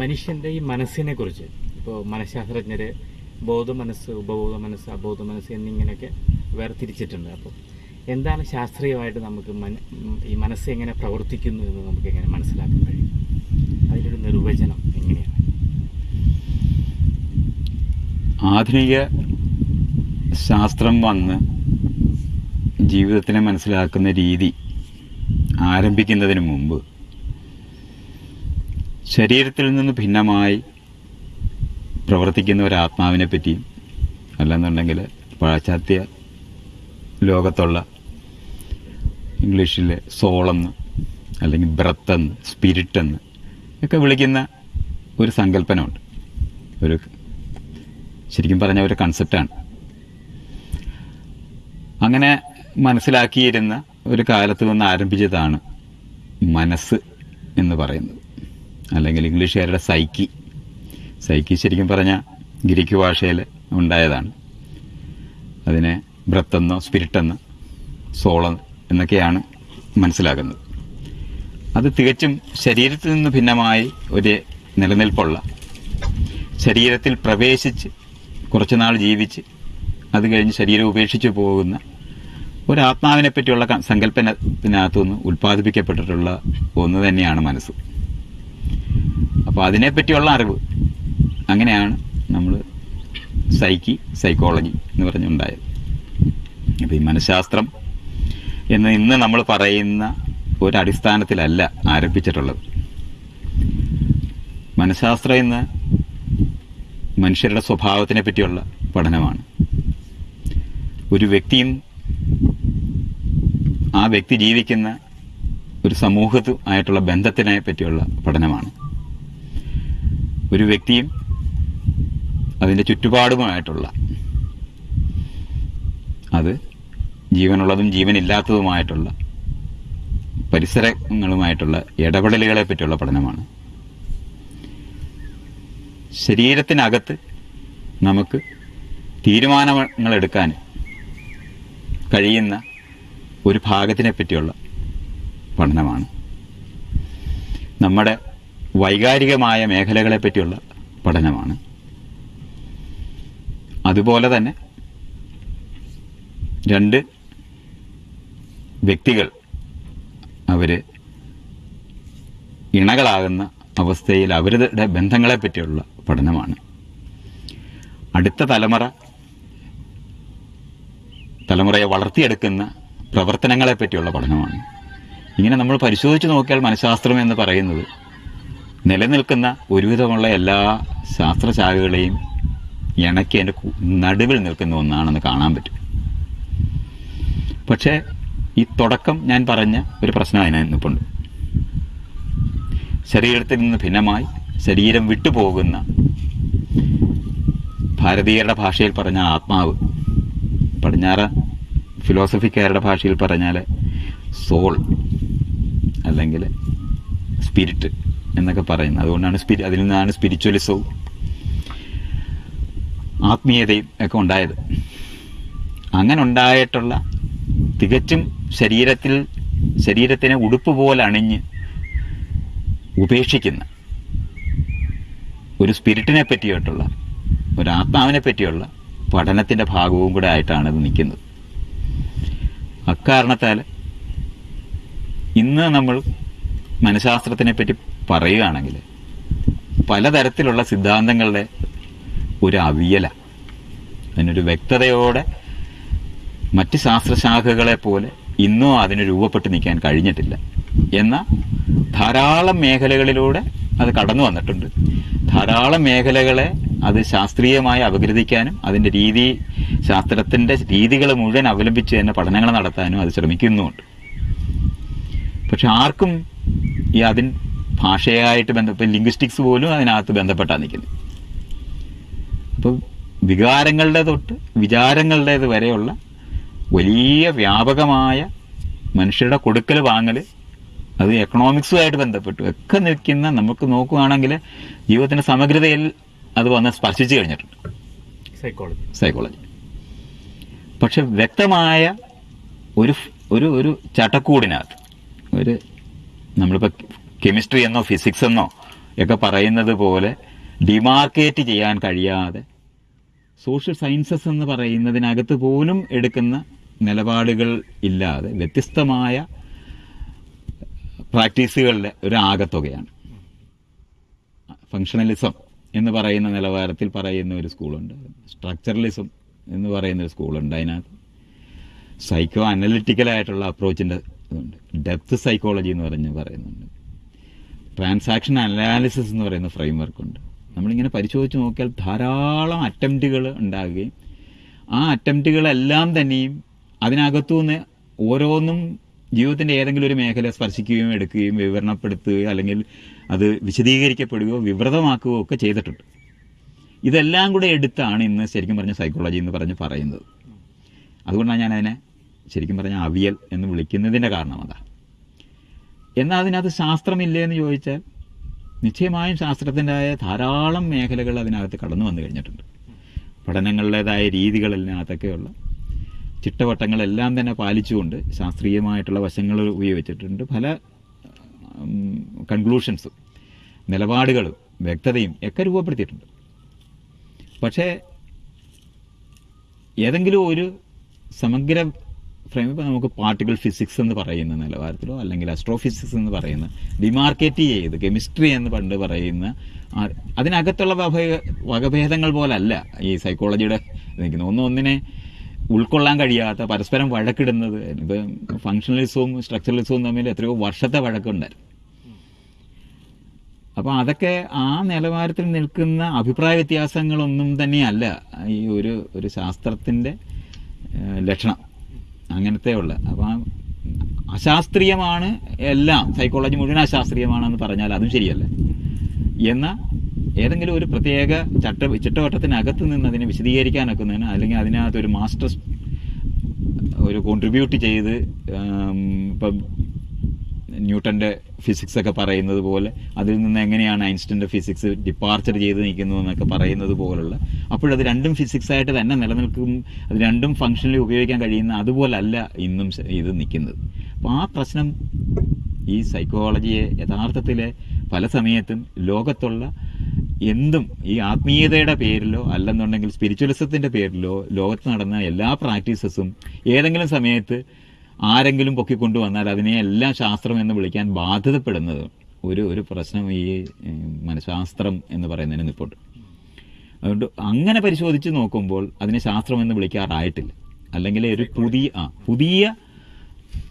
മനുഷ്യന്റെ ഈ മനസ്സിനെ കുറിച്ച് ഇപ്പോൾ മനഃശാസ്ത്രജ്ഞർ ബോധ മനസ്സ് ഉപബോധ മനസ്സ് അബോധ മനസ്സ് എന്നിങ്ങനെയൊക്കെ വേർതിരിച്ചിട്ടുണ്ട്. അപ്പോൾ എന്താണ് ശാസ്ത്രീയമായിട്ട് നമുക്ക് ഈ മനസ്സ് എങ്ങനെ പ്രവർത്തിക്കുന്നു എന്ന് നമുക്ക് എങ്ങനെ മനസ്സിലാക്കാൻ കഴിയും? അതിനൊരു നിർവചനം എങ്ങനെയാണ്? ആധുനിക ശാസ്ത്രം വന്ന് ജീവിതത്തിനെ മനസ്സിലാക്കുന്ന രീതി ആരംഭിക്കുന്നതിന് മുമ്പ് ശരീരത്തിൽ നിന്ന് ഭിന്നമായി പ്രവർത്തിക്കുന്ന ഒരു ആത്മാവിനെ പറ്റിയും അല്ലെന്നുണ്ടെങ്കിൽ പാശ്ചാത്യ ലോകത്തുള്ള ഇംഗ്ലീഷിലെ സോളെന്ന് അല്ലെങ്കിൽ ബ്രത്തെന്ന് സ്പിരിറ്റെന്ന് ഒക്കെ വിളിക്കുന്ന ഒരു സങ്കല്പനമുണ്ട്. ഒരു ശരിക്കും പറഞ്ഞ ഒരു കൺസെപ്റ്റാണ് അങ്ങനെ മനസ്സിലാക്കിയിരുന്ന ഒരു കാലത്ത് നിന്ന് ആരംഭിച്ചതാണ് മനസ്സ് എന്ന് പറയുന്നത്. അല്ലെങ്കിൽ ഇംഗ്ലീഷുകാരുടെ സൈക്കി. സൈക്കി ശരിക്കും പറഞ്ഞാൽ ഗ്രീക്ക് ഭാഷയിൽ ഉണ്ടായതാണ്. അതിനെ ബ്രത്തെന്നോ സ്പിരിറ്റെന്നോ സോളം എന്നൊക്കെയാണ് മനസ്സിലാക്കുന്നത്. അത് തികച്ചും ശരീരത്തിൽ നിന്ന് ഭിന്നമായി ഒരു നിലനിൽപ്പുള്ള ശരീരത്തിൽ പ്രവേശിച്ച് കുറച്ചുനാൾ ജീവിച്ച് അത് കഴിഞ്ഞ് ശരീരം ഉപേക്ഷിച്ച് പോകുന്ന ഒരാത്മാവിനെ പറ്റിയുള്ള സങ്കല്പനത്തിനകത്തുനിന്ന് ഉൽപ്പാദിപ്പിക്കപ്പെട്ടിട്ടുള്ള ഒന്ന് തന്നെയാണ് മനസ്സ്. അപ്പോൾ അതിനെപ്പറ്റിയുള്ള അറിവ്. അങ്ങനെയാണ് നമ്മൾ സൈക്കി സൈക്കോളജി എന്ന് പറഞ്ഞുണ്ടായത്. അപ്പോൾ ഈ മനഃശാസ്ത്രം എന്ന് ഇന്ന് നമ്മൾ പറയുന്ന ഒരു അടിസ്ഥാനത്തിലല്ല ആരംഭിച്ചിട്ടുള്ളത്. മനഃശാസ്ത്രം ഇന്ന് മനുഷ്യരുടെ സ്വഭാവത്തിനെ പറ്റിയുള്ള പഠനമാണ്. ഒരു വ്യക്തിയും ആ വ്യക്തി ജീവിക്കുന്ന ഒരു സമൂഹത്തു ആയിട്ടുള്ള ബന്ധത്തിനെ പറ്റിയുള്ള പഠനമാണ്. ഒരു വ്യക്തിയും അതിന്റെ ചുറ്റുപാടുമായിട്ടുള്ള അത് ജീവനുള്ളതും ജീവനില്ലാത്തതുമായിട്ടുള്ള പരിസരങ്ങളുമായിട്ടുള്ള ഇടപെടലുകളെ പറ്റിയുള്ള പഠനമാണ്. ശരീരത്തിനകത്ത് നമുക്ക് തീരുമാനങ്ങൾ എടുക്കാൻ കഴിയുന്ന ഒരു ഭാഗത്തിനെ പറ്റിയുള്ള പഠനമാണ്. നമ്മുടെ വൈകാരികമായ മേഖലകളെ പറ്റിയുള്ള പഠനമാണ്. അതുപോലെ തന്നെ രണ്ട് വ്യക്തികൾ അവർ ഇണകളാകുന്ന അവസ്ഥയിൽ അവരുടെ ബന്ധങ്ങളെ പറ്റിയുള്ള പഠനമാണ്. അടുത്ത തലമുറ തലമുറയെ വളർത്തിയെടുക്കുന്ന പ്രവർത്തനങ്ങളെ പറ്റിയുള്ള പഠനമാണ്. ഇങ്ങനെ നമ്മൾ പരിശോധിച്ച് നോക്കിയാൽ മനഃശാസ്ത്രം എന്ന് പറയുന്നത് നിലനിൽക്കുന്ന ഒരുവിധമുള്ള എല്ലാ ശാസ്ത്രശാഖകളെയും ഇണക്കി അതിന്റെ നടുവിൽ നിൽക്കുന്ന ഒന്നാണെന്ന് കാണാൻ പറ്റും. പക്ഷേ ഈ തുടക്കം ഞാൻ പറഞ്ഞ ഒരു പ്രശ്നം അതിനിപ്പുണ്ട് ശരീരത്തിൽ നിന്ന് ഭിന്നമായി ശരീരം വിട്ടുപോകുന്ന ഭാരതീയരുടെ ഭാഷയിൽ പറഞ്ഞ ആത്മാവ് പടിഞ്ഞാറ് ഫിലോസഫിക്കാരുടെ ഭാഷയിൽ പറഞ്ഞാൽ സോൾ അല്ലെങ്കിൽ സ്പിരിറ്റ് എന്നൊക്കെ പറയുന്നത്. അതുകൊണ്ടാണ് സ്പിരി അതിൽ നിന്നാണ് സ്പിരിച്വലിസവും ആത്മീയതയും ഒക്കെ ഉണ്ടായത്. അങ്ങനെ ഉണ്ടായിട്ടുള്ള തികച്ചും ശരീരത്തിൽ ശരീരത്തിനെ ഉടുപ്പ് പോലെ അണിഞ്ഞ് ഉപേക്ഷിക്കുന്ന ഒരു സ്പിരിറ്റിനെ പറ്റിയിട്ടുള്ള ഒരു ആത്മാവിനെ പറ്റിയുള്ള പഠനത്തിന്റെ ഭാഗവും കൂടെ ആയിട്ടാണ് ഇത് നിൽക്കുന്നത്. അക്കാരണത്താൽ ഇന്ന് നമ്മൾ മനഃശാസ്ത്രത്തിനെ പറ്റി പറയുകയാണെങ്കിൽ പലതരത്തിലുള്ള സിദ്ധാന്തങ്ങളുടെ ഒരു അവിയല അതിനൊരു വ്യക്തതയോടെ മറ്റ് ശാസ്ത്രശാഖകളെ പോലെ ഇന്നും അതിന് രൂപപ്പെട്ട് നിൽക്കാൻ കഴിഞ്ഞിട്ടില്ല. എന്നാൽ ധാരാളം മേഖലകളിലൂടെ അത് കടന്നു വന്നിട്ടുണ്ട്. ധാരാളം മേഖലകളെ അത് ശാസ്ത്രീയമായി അപഗ്രഥിക്കാനും അതിന്റെ രീതി ശാസ്ത്രത്തിന്റെ രീതികൾ മുഴുവൻ അവലംബിച്ച് തന്നെ പഠനങ്ങൾ നടത്താനും അത് ശ്രമിക്കുന്നുമുണ്ട്. പക്ഷെ ആർക്കും ഈ അതിൻ ഭാഷയായിട്ട് ബന്ധപ്പെട്ട് ലിംഗ്വിസ്റ്റിക്സ് പോലും അതിനകത്ത് ബന്ധപ്പെട്ടാണ് നിൽക്കുന്നത് അപ്പോൾ വികാരങ്ങളുടെ തൊട്ട് വിചാരങ്ങളുടേത് വരെയുള്ള വലിയ വ്യാപകമായ മനുഷ്യരുടെ കൊടുക്കൽ വാങ്ങൽ അത് എക്കണോമിക്സുമായിട്ട് ബന്ധപ്പെട്ടു. ഒക്കെ നിൽക്കുന്ന നമുക്ക് നോക്കുകയാണെങ്കിൽ ജീവിതത്തിന്റെ സമഗ്രതയിൽ അത് വന്ന് സ്പർശിച്ചു കഴിഞ്ഞിട്ടുണ്ട്. സൈക്കോളജി സൈക്കോളജി പക്ഷെ വ്യക്തമായ ഒരു ഒരു ഒരു ചട്ടക്കൂടിനകത്ത് ഒരു നമ്മളിപ്പോൾ കെമിസ്ട്രി എന്നോ ഫിസിക്സ് എന്നോ ഒക്കെ പറയുന്നത് പോലെ ഡിമാർക്കേറ്റ് ചെയ്യാൻ കഴിയാതെ സോഷ്യൽ സയൻസസ് എന്ന് പറയുന്നതിനകത്ത് പോലും എടുക്കുന്ന നിലപാടുകൾ ഇല്ലാതെ വ്യത്യസ്തമായ പ്രാക്ടീസുകളുടെ ഒരു ആകത്തുകയാണ്. ഫങ്ഷണലിസം എന്ന് പറയുന്ന നിലവാരത്തിൽ പറയുന്ന ഒരു സ്കൂളുണ്ട്. സ്ട്രക്ചറലിസം എന്ന് പറയുന്ന ഒരു സ്കൂളുണ്ട് അതിനകത്ത്. സൈക്കോ അനലിറ്റിക്കലായിട്ടുള്ള അപ്രോച്ചിന്റെ ഇതുണ്ട്. ഡെപ്ത് സൈക്കോളജി എന്ന് പറഞ്ഞ് പറയുന്നുണ്ട്. ട്രാൻസാക്ഷൻ അനാലിസിസ് എന്ന് പറയുന്ന ഫ്രെയിം വർക്കുണ്ട് നമ്മളിങ്ങനെ പരിശോധിച്ച് നോക്കിയാൽ ധാരാളം അറ്റംപ്റ്റുകൾ ഉണ്ടാകുകയും ആ അറ്റംപ്റ്റുകളെല്ലാം തന്നെയും അതിനകത്തുനിന്ന് ഓരോന്നും ജീവിതത്തിന്റെ ഏതെങ്കിലും ഒരു മേഖല സ്പർശിക്കുകയും എടുക്കുകയും വിവരണപ്പെടുത്തുകയോ അല്ലെങ്കിൽ അത് വിശദീകരിക്കപ്പെടുകയോ വിവൃതമാക്കുകയോ ഒക്കെ ചെയ്തിട്ടുണ്ട്. ഇതെല്ലാം കൂടെ എടുത്താണ് ഇന്ന് ശരിക്കും പറഞ്ഞ സൈക്കോളജി എന്ന് പറഞ്ഞ് പറയുന്നത്. അതുകൊണ്ടാണ് ഞാൻ അതിനെ ശരിക്കും പറഞ്ഞ അവിയൽ എന്ന് വിളിക്കുന്നതിന്റെ കാരണം അതാ എന്നാൽ അതിനകത്ത് ശാസ്ത്രമില്ലേ എന്ന് ചോദിച്ചാൽ നിശ്ചയമായും ശാസ്ത്രത്തിന്റെതായ ധാരാളം മേഖലകൾ അതിനകത്ത് കടന്നു വന്നു കഴിഞ്ഞിട്ടുണ്ട്. പഠനങ്ങളുടേതായ രീതികളിനകത്തൊക്കെയുള്ള ചിട്ടവട്ടങ്ങളെല്ലാം തന്നെ പാലിച്ചുകൊണ്ട് ശാസ്ത്രീയമായിട്ടുള്ള വശങ്ങൾ ഉപയോഗിച്ചിട്ടുണ്ട്. പല കൺക്ലൂഷൻസും നിലപാടുകളും വ്യക്തതയും ഒക്കെ രൂപപ്പെടുത്തിയിട്ടുണ്ട്. പക്ഷേ ഏതെങ്കിലും ഒരു സമഗ്ര ഫ്രെയിം ഇപ്പോൾ നമുക്ക് പാർട്ടിക്കൽ ഫിസിക്സ് എന്ന് പറയുന്ന നിലവാരത്തിലോ അല്ലെങ്കിൽ അസ്ട്രോ ഫിസിക്സ് എന്ന് പറയുന്ന ഡിമാർക്കേറ്റ് ചെയ്ത് കെമിസ്ട്രി എന്ന് പണ്ട് പറയുന്ന അതിനകത്തുള്ള വഭ- വകഭേദങ്ങൾ പോലല്ല ഈ സൈക്കോളജിയുടെ നിൽക്കുന്നത്. ഒന്ന് ഒന്നിനെ ഉൾക്കൊള്ളാൻ കഴിയാത്ത പരസ്പരം വഴക്കിടുന്നത് ഇപ്പം ഫങ്ഷണലിസവും സ്ട്രക്ചറലിസവും തമ്മിൽ എത്രയോ വർഷത്തെ വഴക്കുണ്ടായിരുന്നു. അപ്പോൾ അതൊക്കെ ആ നിലവാരത്തിൽ നിൽക്കുന്ന അഭിപ്രായ വ്യത്യാസങ്ങളൊന്നും തന്നെയല്ല ഈ ഒരു ഒരു ശാസ്ത്രത്തിന്റെ ലക്ഷണം. അങ്ങനത്തെ ഉള്ള അപ്പം ആ അശാസ്ത്രീയമാണ് എല്ലാം. സൈക്കോളജി മുഴുവൻ അശാസ്ത്രീയമാണെന്ന് പറഞ്ഞാൽ അതും ശരിയല്ല. എന്നാൽ ഏതെങ്കിലും ഒരു പ്രത്യേക ചട്ട ചിട്ടവട്ടത്തിനകത്ത് നിന്ന് അതിനെ വിശദീകരിക്കാനൊക്കുന്നതിന് അല്ലെങ്കിൽ അതിനകത്ത് ഒരു മാസ്റ്റർ ഒരു കോൺട്രിബ്യൂട്ട് ചെയ്ത് ഇപ്പം ന്യൂട്ടന്റെ ഫിസിക്സ് ഒക്കെ പറയുന്നത് പോലെ അതിൽ നിന്ന് എങ്ങനെയാണ് ഐൻസ്റ്റന്റെ ഫിസിക്സ് ഡിപ്പാർച്ചർ ചെയ്ത് നിൽക്കുന്നു എന്നൊക്കെ പറയുന്നത് പോലുള്ള. അപ്പോഴത് രണ്ടും ഫിസിക്സ് ആയിട്ട് തന്നെ നിലനിൽക്കും അത് രണ്ടും ഫംഗ്ഷനിൽ ഉപയോഗിക്കാൻ കഴിയുന്ന അതുപോലല്ല ഇന്നും ഇത് നിൽക്കുന്നത്. അപ്പോൾ ആ പ്രശ്നം ഈ സൈക്കോളജിയെ യഥാർത്ഥത്തിൽ പല സമയത്തും ലോകത്തുള്ള എന്തും ഈ ആത്മീയതയുടെ പേരിലോ അല്ലെന്നുണ്ടെങ്കിൽ സ്പിരിച്വലിസത്തിന്റെ പേരിലോ ലോകത്ത് നടന്ന എല്ലാ പ്രാക്ടീസസും ഏതെങ്കിലും സമയത്ത് ആരെങ്കിലും പൊക്കിക്കൊണ്ടുവന്നാൽ അതിനെ എല്ലാം ശാസ്ത്രം എന്ന് വിളിക്കാൻ ബാധ്യതപ്പെടുന്നത് ഒരു ഒരു പ്രശ്നം ഈ മനഃശാസ്ത്രം എന്ന് പറയുന്നതിന് നിൽപ്പുണ്ട് അതുകൊണ്ട് അങ്ങനെ പരിശോധിച്ച് നോക്കുമ്പോൾ അതിനെ ശാസ്ത്രം എന്ന് വിളിക്കാറായിട്ടില്ല. അല്ലെങ്കിൽ ഒരു പുതിയ ആ പുതിയ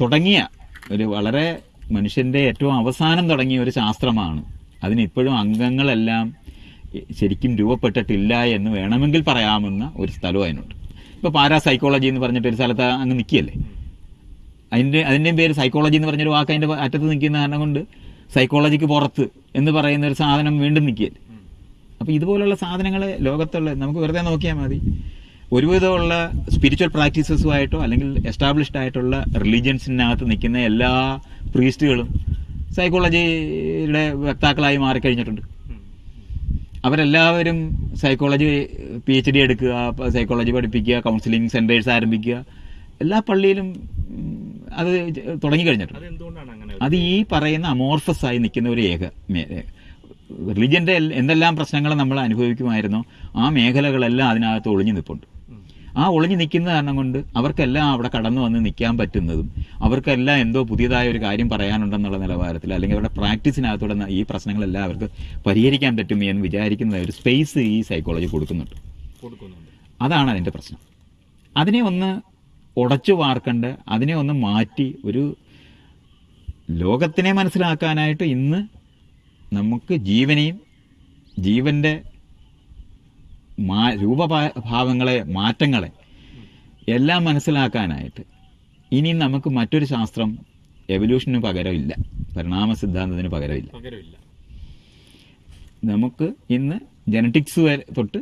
തുടങ്ങിയ ഒരു വളരെ മനുഷ്യന്റെ ഏറ്റവും അവസാനം തുടങ്ങിയ ഒരു ശാസ്ത്രമാണ്. അതിനിപ്പോഴും അംഗങ്ങളെല്ലാം ശരിക്കും രൂപപ്പെട്ടിട്ടില്ല എന്ന് വേണമെങ്കിൽ പറയാമെന്ന ഒരു സ്ഥലവും അതിനുണ്ട്. ഇപ്പോൾ പാരാസൈക്കോളജി എന്ന് പറഞ്ഞിട്ട് ഒരു സ്ഥലത്ത് അങ്ങ് നിൽക്കുകയല്ലേ? അതിന്റെ അതിന്റെയും പേര് സൈക്കോളജി എന്ന് പറഞ്ഞൊരു വാക്ക് അതിന്റെ അറ്റത്ത് നിൽക്കുന്ന കാരണം കൊണ്ട് സൈക്കോളജിക്ക് പുറത്ത് എന്ന് പറയുന്ന ഒരു സാധനം വീണ്ടും നിൽക്കുകയല്ലേ അപ്പോൾ ഇതുപോലുള്ള സാധനങ്ങൾ ലോകത്തുള്ള നമുക്ക് വെറുതെ നോക്കിയാൽ മതി. ഒരുവിധമുള്ള സ്പിരിച്വൽ പ്രാക്ടീസസുമായിട്ടോ അല്ലെങ്കിൽ എസ്റ്റാബ്ലിഷ്ഡ് ആയിട്ടുള്ള റിലീജിയൻസിനകത്ത് നിൽക്കുന്ന എല്ലാ പ്രീസ്റ്റുകളും സൈക്കോളജിയുടെ വക്താക്കളായി മാറിക്കഴിഞ്ഞിട്ടുണ്ട്. അവരെല്ലാവരും സൈക്കോളജി പി എച്ച് ഡി എടുക്കുക സൈക്കോളജി പഠിപ്പിക്കുക കൗൺസിലിംഗ് സെന്റേഴ്സ് ആരംഭിക്കുക. എല്ലാ പള്ളിയിലും അത് തുടങ്ങിക്കഴിഞ്ഞിട്ടുണ്ട്. അത് ഈ പറയുന്ന അമോർഫസ് ആയി നിൽക്കുന്ന ഒരു ഏക റിലിജന്റെ എന്തെല്ലാം പ്രശ്നങ്ങൾ നമ്മൾ അനുഭവിക്കുമായിരുന്നോ ആ മേഖലകളെല്ലാം അതിനകത്ത് ഒളിഞ്ഞു നിൽപ്പുണ്ട് ആ ഒളിഞ്ഞു നിൽക്കുന്ന കാരണം കൊണ്ട് അവർക്കെല്ലാം അവിടെ കടന്നു വന്ന് നിൽക്കാൻ പറ്റുന്നതും അവർക്കെല്ലാം എന്തോ പുതിയതായ ഒരു കാര്യം പറയാനുണ്ടെന്നുള്ള നിലവാരത്തിൽ അല്ലെങ്കിൽ അവരുടെ പ്രാക്ടീസിനകത്തൂടെ ഈ പ്രശ്നങ്ങളെല്ലാം അവർക്ക് പരിഹരിക്കാൻ പറ്റും എന്ന് വിചാരിക്കുന്ന ഒരു സ്പേസ് ഈ സൈക്കോളജി കൊടുക്കുന്നുണ്ട്. അതാണ് അതിന്റെ പ്രശ്നം. അതിനെ ഒന്ന് ഉടച്ചു വാർക്കണ്ട് അതിനെ ഒന്ന് മാറ്റി ഒരു ലോകത്തിനെ മനസ്സിലാക്കാനായിട്ട് ഇന്ന് നമുക്ക് ജീവനെയും ജീവന്റെ മാ രൂപഭാവങ്ങളെ മാറ്റങ്ങളെ എല്ലാം മനസ്സിലാക്കാനായിട്ട് ഇനി നമുക്ക് മറ്റൊരു ശാസ്ത്രം എവല്യൂഷന് പകരമില്ല. പരിണാമ സിദ്ധാന്തത്തിന് പകരമില്ല. പകരമില്ല. നമുക്ക് ഇന്ന് ജനറ്റിക്സ് വരെ തൊട്ട്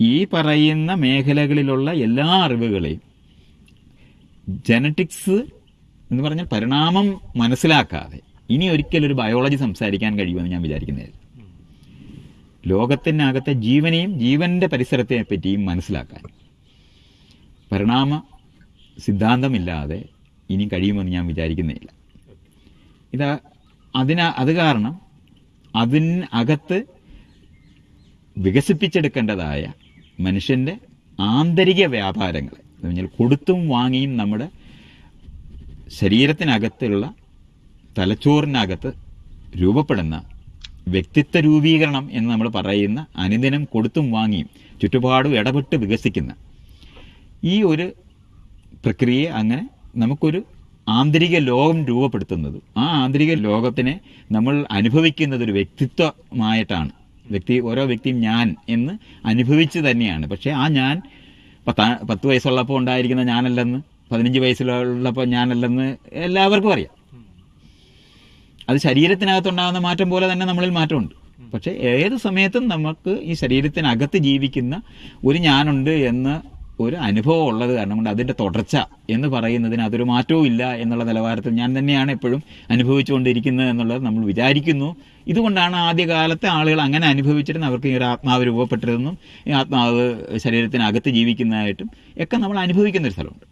ഈ പറയുന്ന മേഖലകളിലുള്ള എല്ലാ അറിവുകളെയും ജനറ്റിക്സ് എന്ന് പറഞ്ഞാൽ പരിണാമം മനസ്സിലാക്കാതെ ഇനി ഒരിക്കലും ഒരു ബയോളജി സംസാരിക്കാൻ കഴിയുമെന്ന് ഞാൻ വിചാരിക്കുന്നില്ല ലോകത്തിനകത്തെ ജീവനെയും ജീവന്റെ പരിസരത്തെ പറ്റിയും മനസ്സിലാക്കാൻ. പരിണാമ സിദ്ധാന്തമില്ലാതെ ഇനി കഴിയുമെന്ന് ഞാൻ വിചാരിക്കുന്നില്ല ഇത് അതിന അത് കാരണം അതിന് അകത്ത് വികസിപ്പിച്ചെടുക്കേണ്ടതായ മനുഷ്യന്റെ ആന്തരിക വ്യാപാരങ്ങൾ എന്ന് പറഞ്ഞാൽ കൊടുത്തും വാങ്ങിയും നമ്മുടെ ശരീരത്തിനകത്തുള്ള തലച്ചോറിനകത്ത് രൂപപ്പെടുന്ന വ്യക്തിത്വ രൂപീകരണം എന്ന് നമ്മൾ പറയുന്ന അനുദിനം കൊടുത്തും വാങ്ങിയും ചുറ്റുപാടും ഇടപെട്ട് വികസിക്കുന്ന ഈ ഒരു പ്രക്രിയയെ അങ്ങനെ നമുക്കൊരു ആന്തരിക ലോകം രൂപപ്പെടുത്തുന്നത്. ആ ആന്തരിക ലോകത്തിനെ നമ്മൾ അനുഭവിക്കുന്നത് ഒരു വ്യക്തിത്വമായിട്ടാണ്. വ്യക്തി ഓരോ വ്യക്തിയും ഞാൻ എന്ന് അനുഭവിച്ച് തന്നെയാണ്. പക്ഷേ ആ ഞാൻ പത്താ പത്ത് വയസ്സുള്ളപ്പോൾ ഉണ്ടായിരിക്കുന്ന ഞാനല്ലെന്ന് പതിനഞ്ച് വയസ്സിലുള്ളപ്പോൾ ഞാനല്ലെന്ന് എല്ലാവർക്കും അറിയാം. അത് ശരീരത്തിനകത്തുണ്ടാകുന്ന മാറ്റം പോലെ തന്നെ നമ്മളിൽ മാറ്റമുണ്ട്. പക്ഷേ ഏത് സമയത്തും നമുക്ക് ഈ ശരീരത്തിനകത്ത് ജീവിക്കുന്ന ഒരു ഞാനുണ്ട് എന്ന് ഒരു അനുഭവം ഉള്ളത് കാരണം കൊണ്ട് അതിന്റെ തുടർച്ച എന്ന് പറയുന്നതിന് അതൊരു മാറ്റവും ഇല്ല എന്നുള്ള നിലവാരത്തിൽ ഞാൻ തന്നെയാണ് എപ്പോഴും അനുഭവിച്ചുകൊണ്ടിരിക്കുന്നത് എന്നുള്ളത് നമ്മൾ വിചാരിക്കുന്നു. ഇതുകൊണ്ടാണ് ആദ്യകാലത്തെ ആളുകൾ അങ്ങനെ അനുഭവിച്ചിരുന്ന അവർക്ക് ഈ ഒരു ആത്മാവ് രൂപപ്പെട്ടിരുന്നും. ഈ ആത്മാവ് ശരീരത്തിനകത്ത് ജീവിക്കുന്നതായിട്ടും ഒക്കെ നമ്മൾ അനുഭവിക്കുന്ന ഒരു സ്ഥലമുണ്ട്.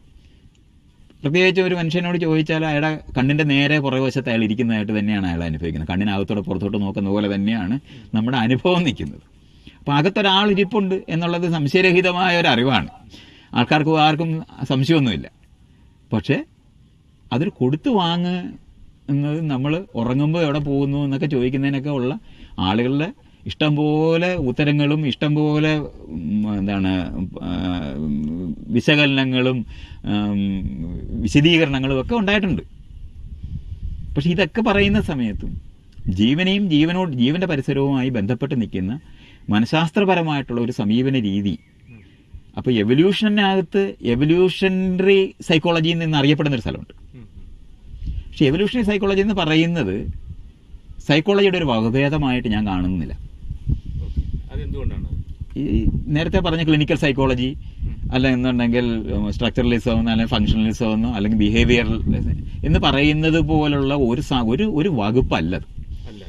പ്രത്യേകിച്ച് ഒരു മനുഷ്യനോട് ചോദിച്ചാൽ അയാളുടെ കണ്ണിന്റെ നേരെ പുറകുവശത്ത് അയാൾ ഇരിക്കുന്നതായിട്ട് തന്നെയാണ് അയാൾ അനുഭവിക്കുന്നത്. കണ്ണിനകത്തോടെ പുറത്തോട്ട് നോക്കുന്ന പോലെ തന്നെയാണ് നമ്മുടെ അനുഭവം നിൽക്കുന്നത്. അപ്പോൾ അകത്തൊരാൾ ഇരിപ്പുണ്ട് എന്നുള്ളത് സംശയരഹിതമായ ഒരു അറിവാണ്. ആൾക്കാർക്ക് ആർക്കും സംശയമൊന്നുമില്ല. പക്ഷേ അതൊരു കൊടുത്തു വാങ്ങ് എന്നത് നമ്മൾ ഉറങ്ങുമ്പോൾ എവിടെ പോകുന്നു എന്നൊക്കെ ചോദിക്കുന്നതിനൊക്കെ ഉള്ള ആളുകളുടെ ഇഷ്ടം പോലെ ഉത്തരങ്ങളും ഇഷ്ടം പോലെ എന്താണ് വിശകലനങ്ങളും വിശദീകരണങ്ങളും ഒക്കെ ഉണ്ടായിട്ടുണ്ട്. പക്ഷെ ഇതൊക്കെ പറയുന്ന സമയത്തും ജീവനെയും ജീവനോട് ജീവന്റെ പരിസരവുമായി ബന്ധപ്പെട്ട് നിൽക്കുന്ന മനഃശാസ്ത്രപരമായിട്ടുള്ള ഒരു സമീപന രീതി. അപ്പോൾ എവല്യൂഷനകത്ത് എവല്യൂഷണറി സൈക്കോളജിയിൽ നിന്ന് അറിയപ്പെടുന്ന ഒരു സ്ഥലമുണ്ട്. പക്ഷെ എവല്യൂഷണറി സൈക്കോളജി എന്ന് പറയുന്നത് സൈക്കോളജിയുടെ ഒരു വകഭേദമായിട്ട് ഞാൻ കാണുന്നില്ല. ഈ നേരത്തെ പറഞ്ഞ ക്ലിനിക്കൽ സൈക്കോളജി അല്ല എന്നുണ്ടെങ്കിൽ സ്ട്രക്ചറലിസം അല്ലെങ്കിൽ ഫങ്ഷണലിസം എന്നോ അല്ലെങ്കിൽ ബിഹേവിയറൽ എന്ന് പറയുന്നത് പോലുള്ള ഒരു ഒരു ഒരു വകുപ്പല്ല അത്. അല്ല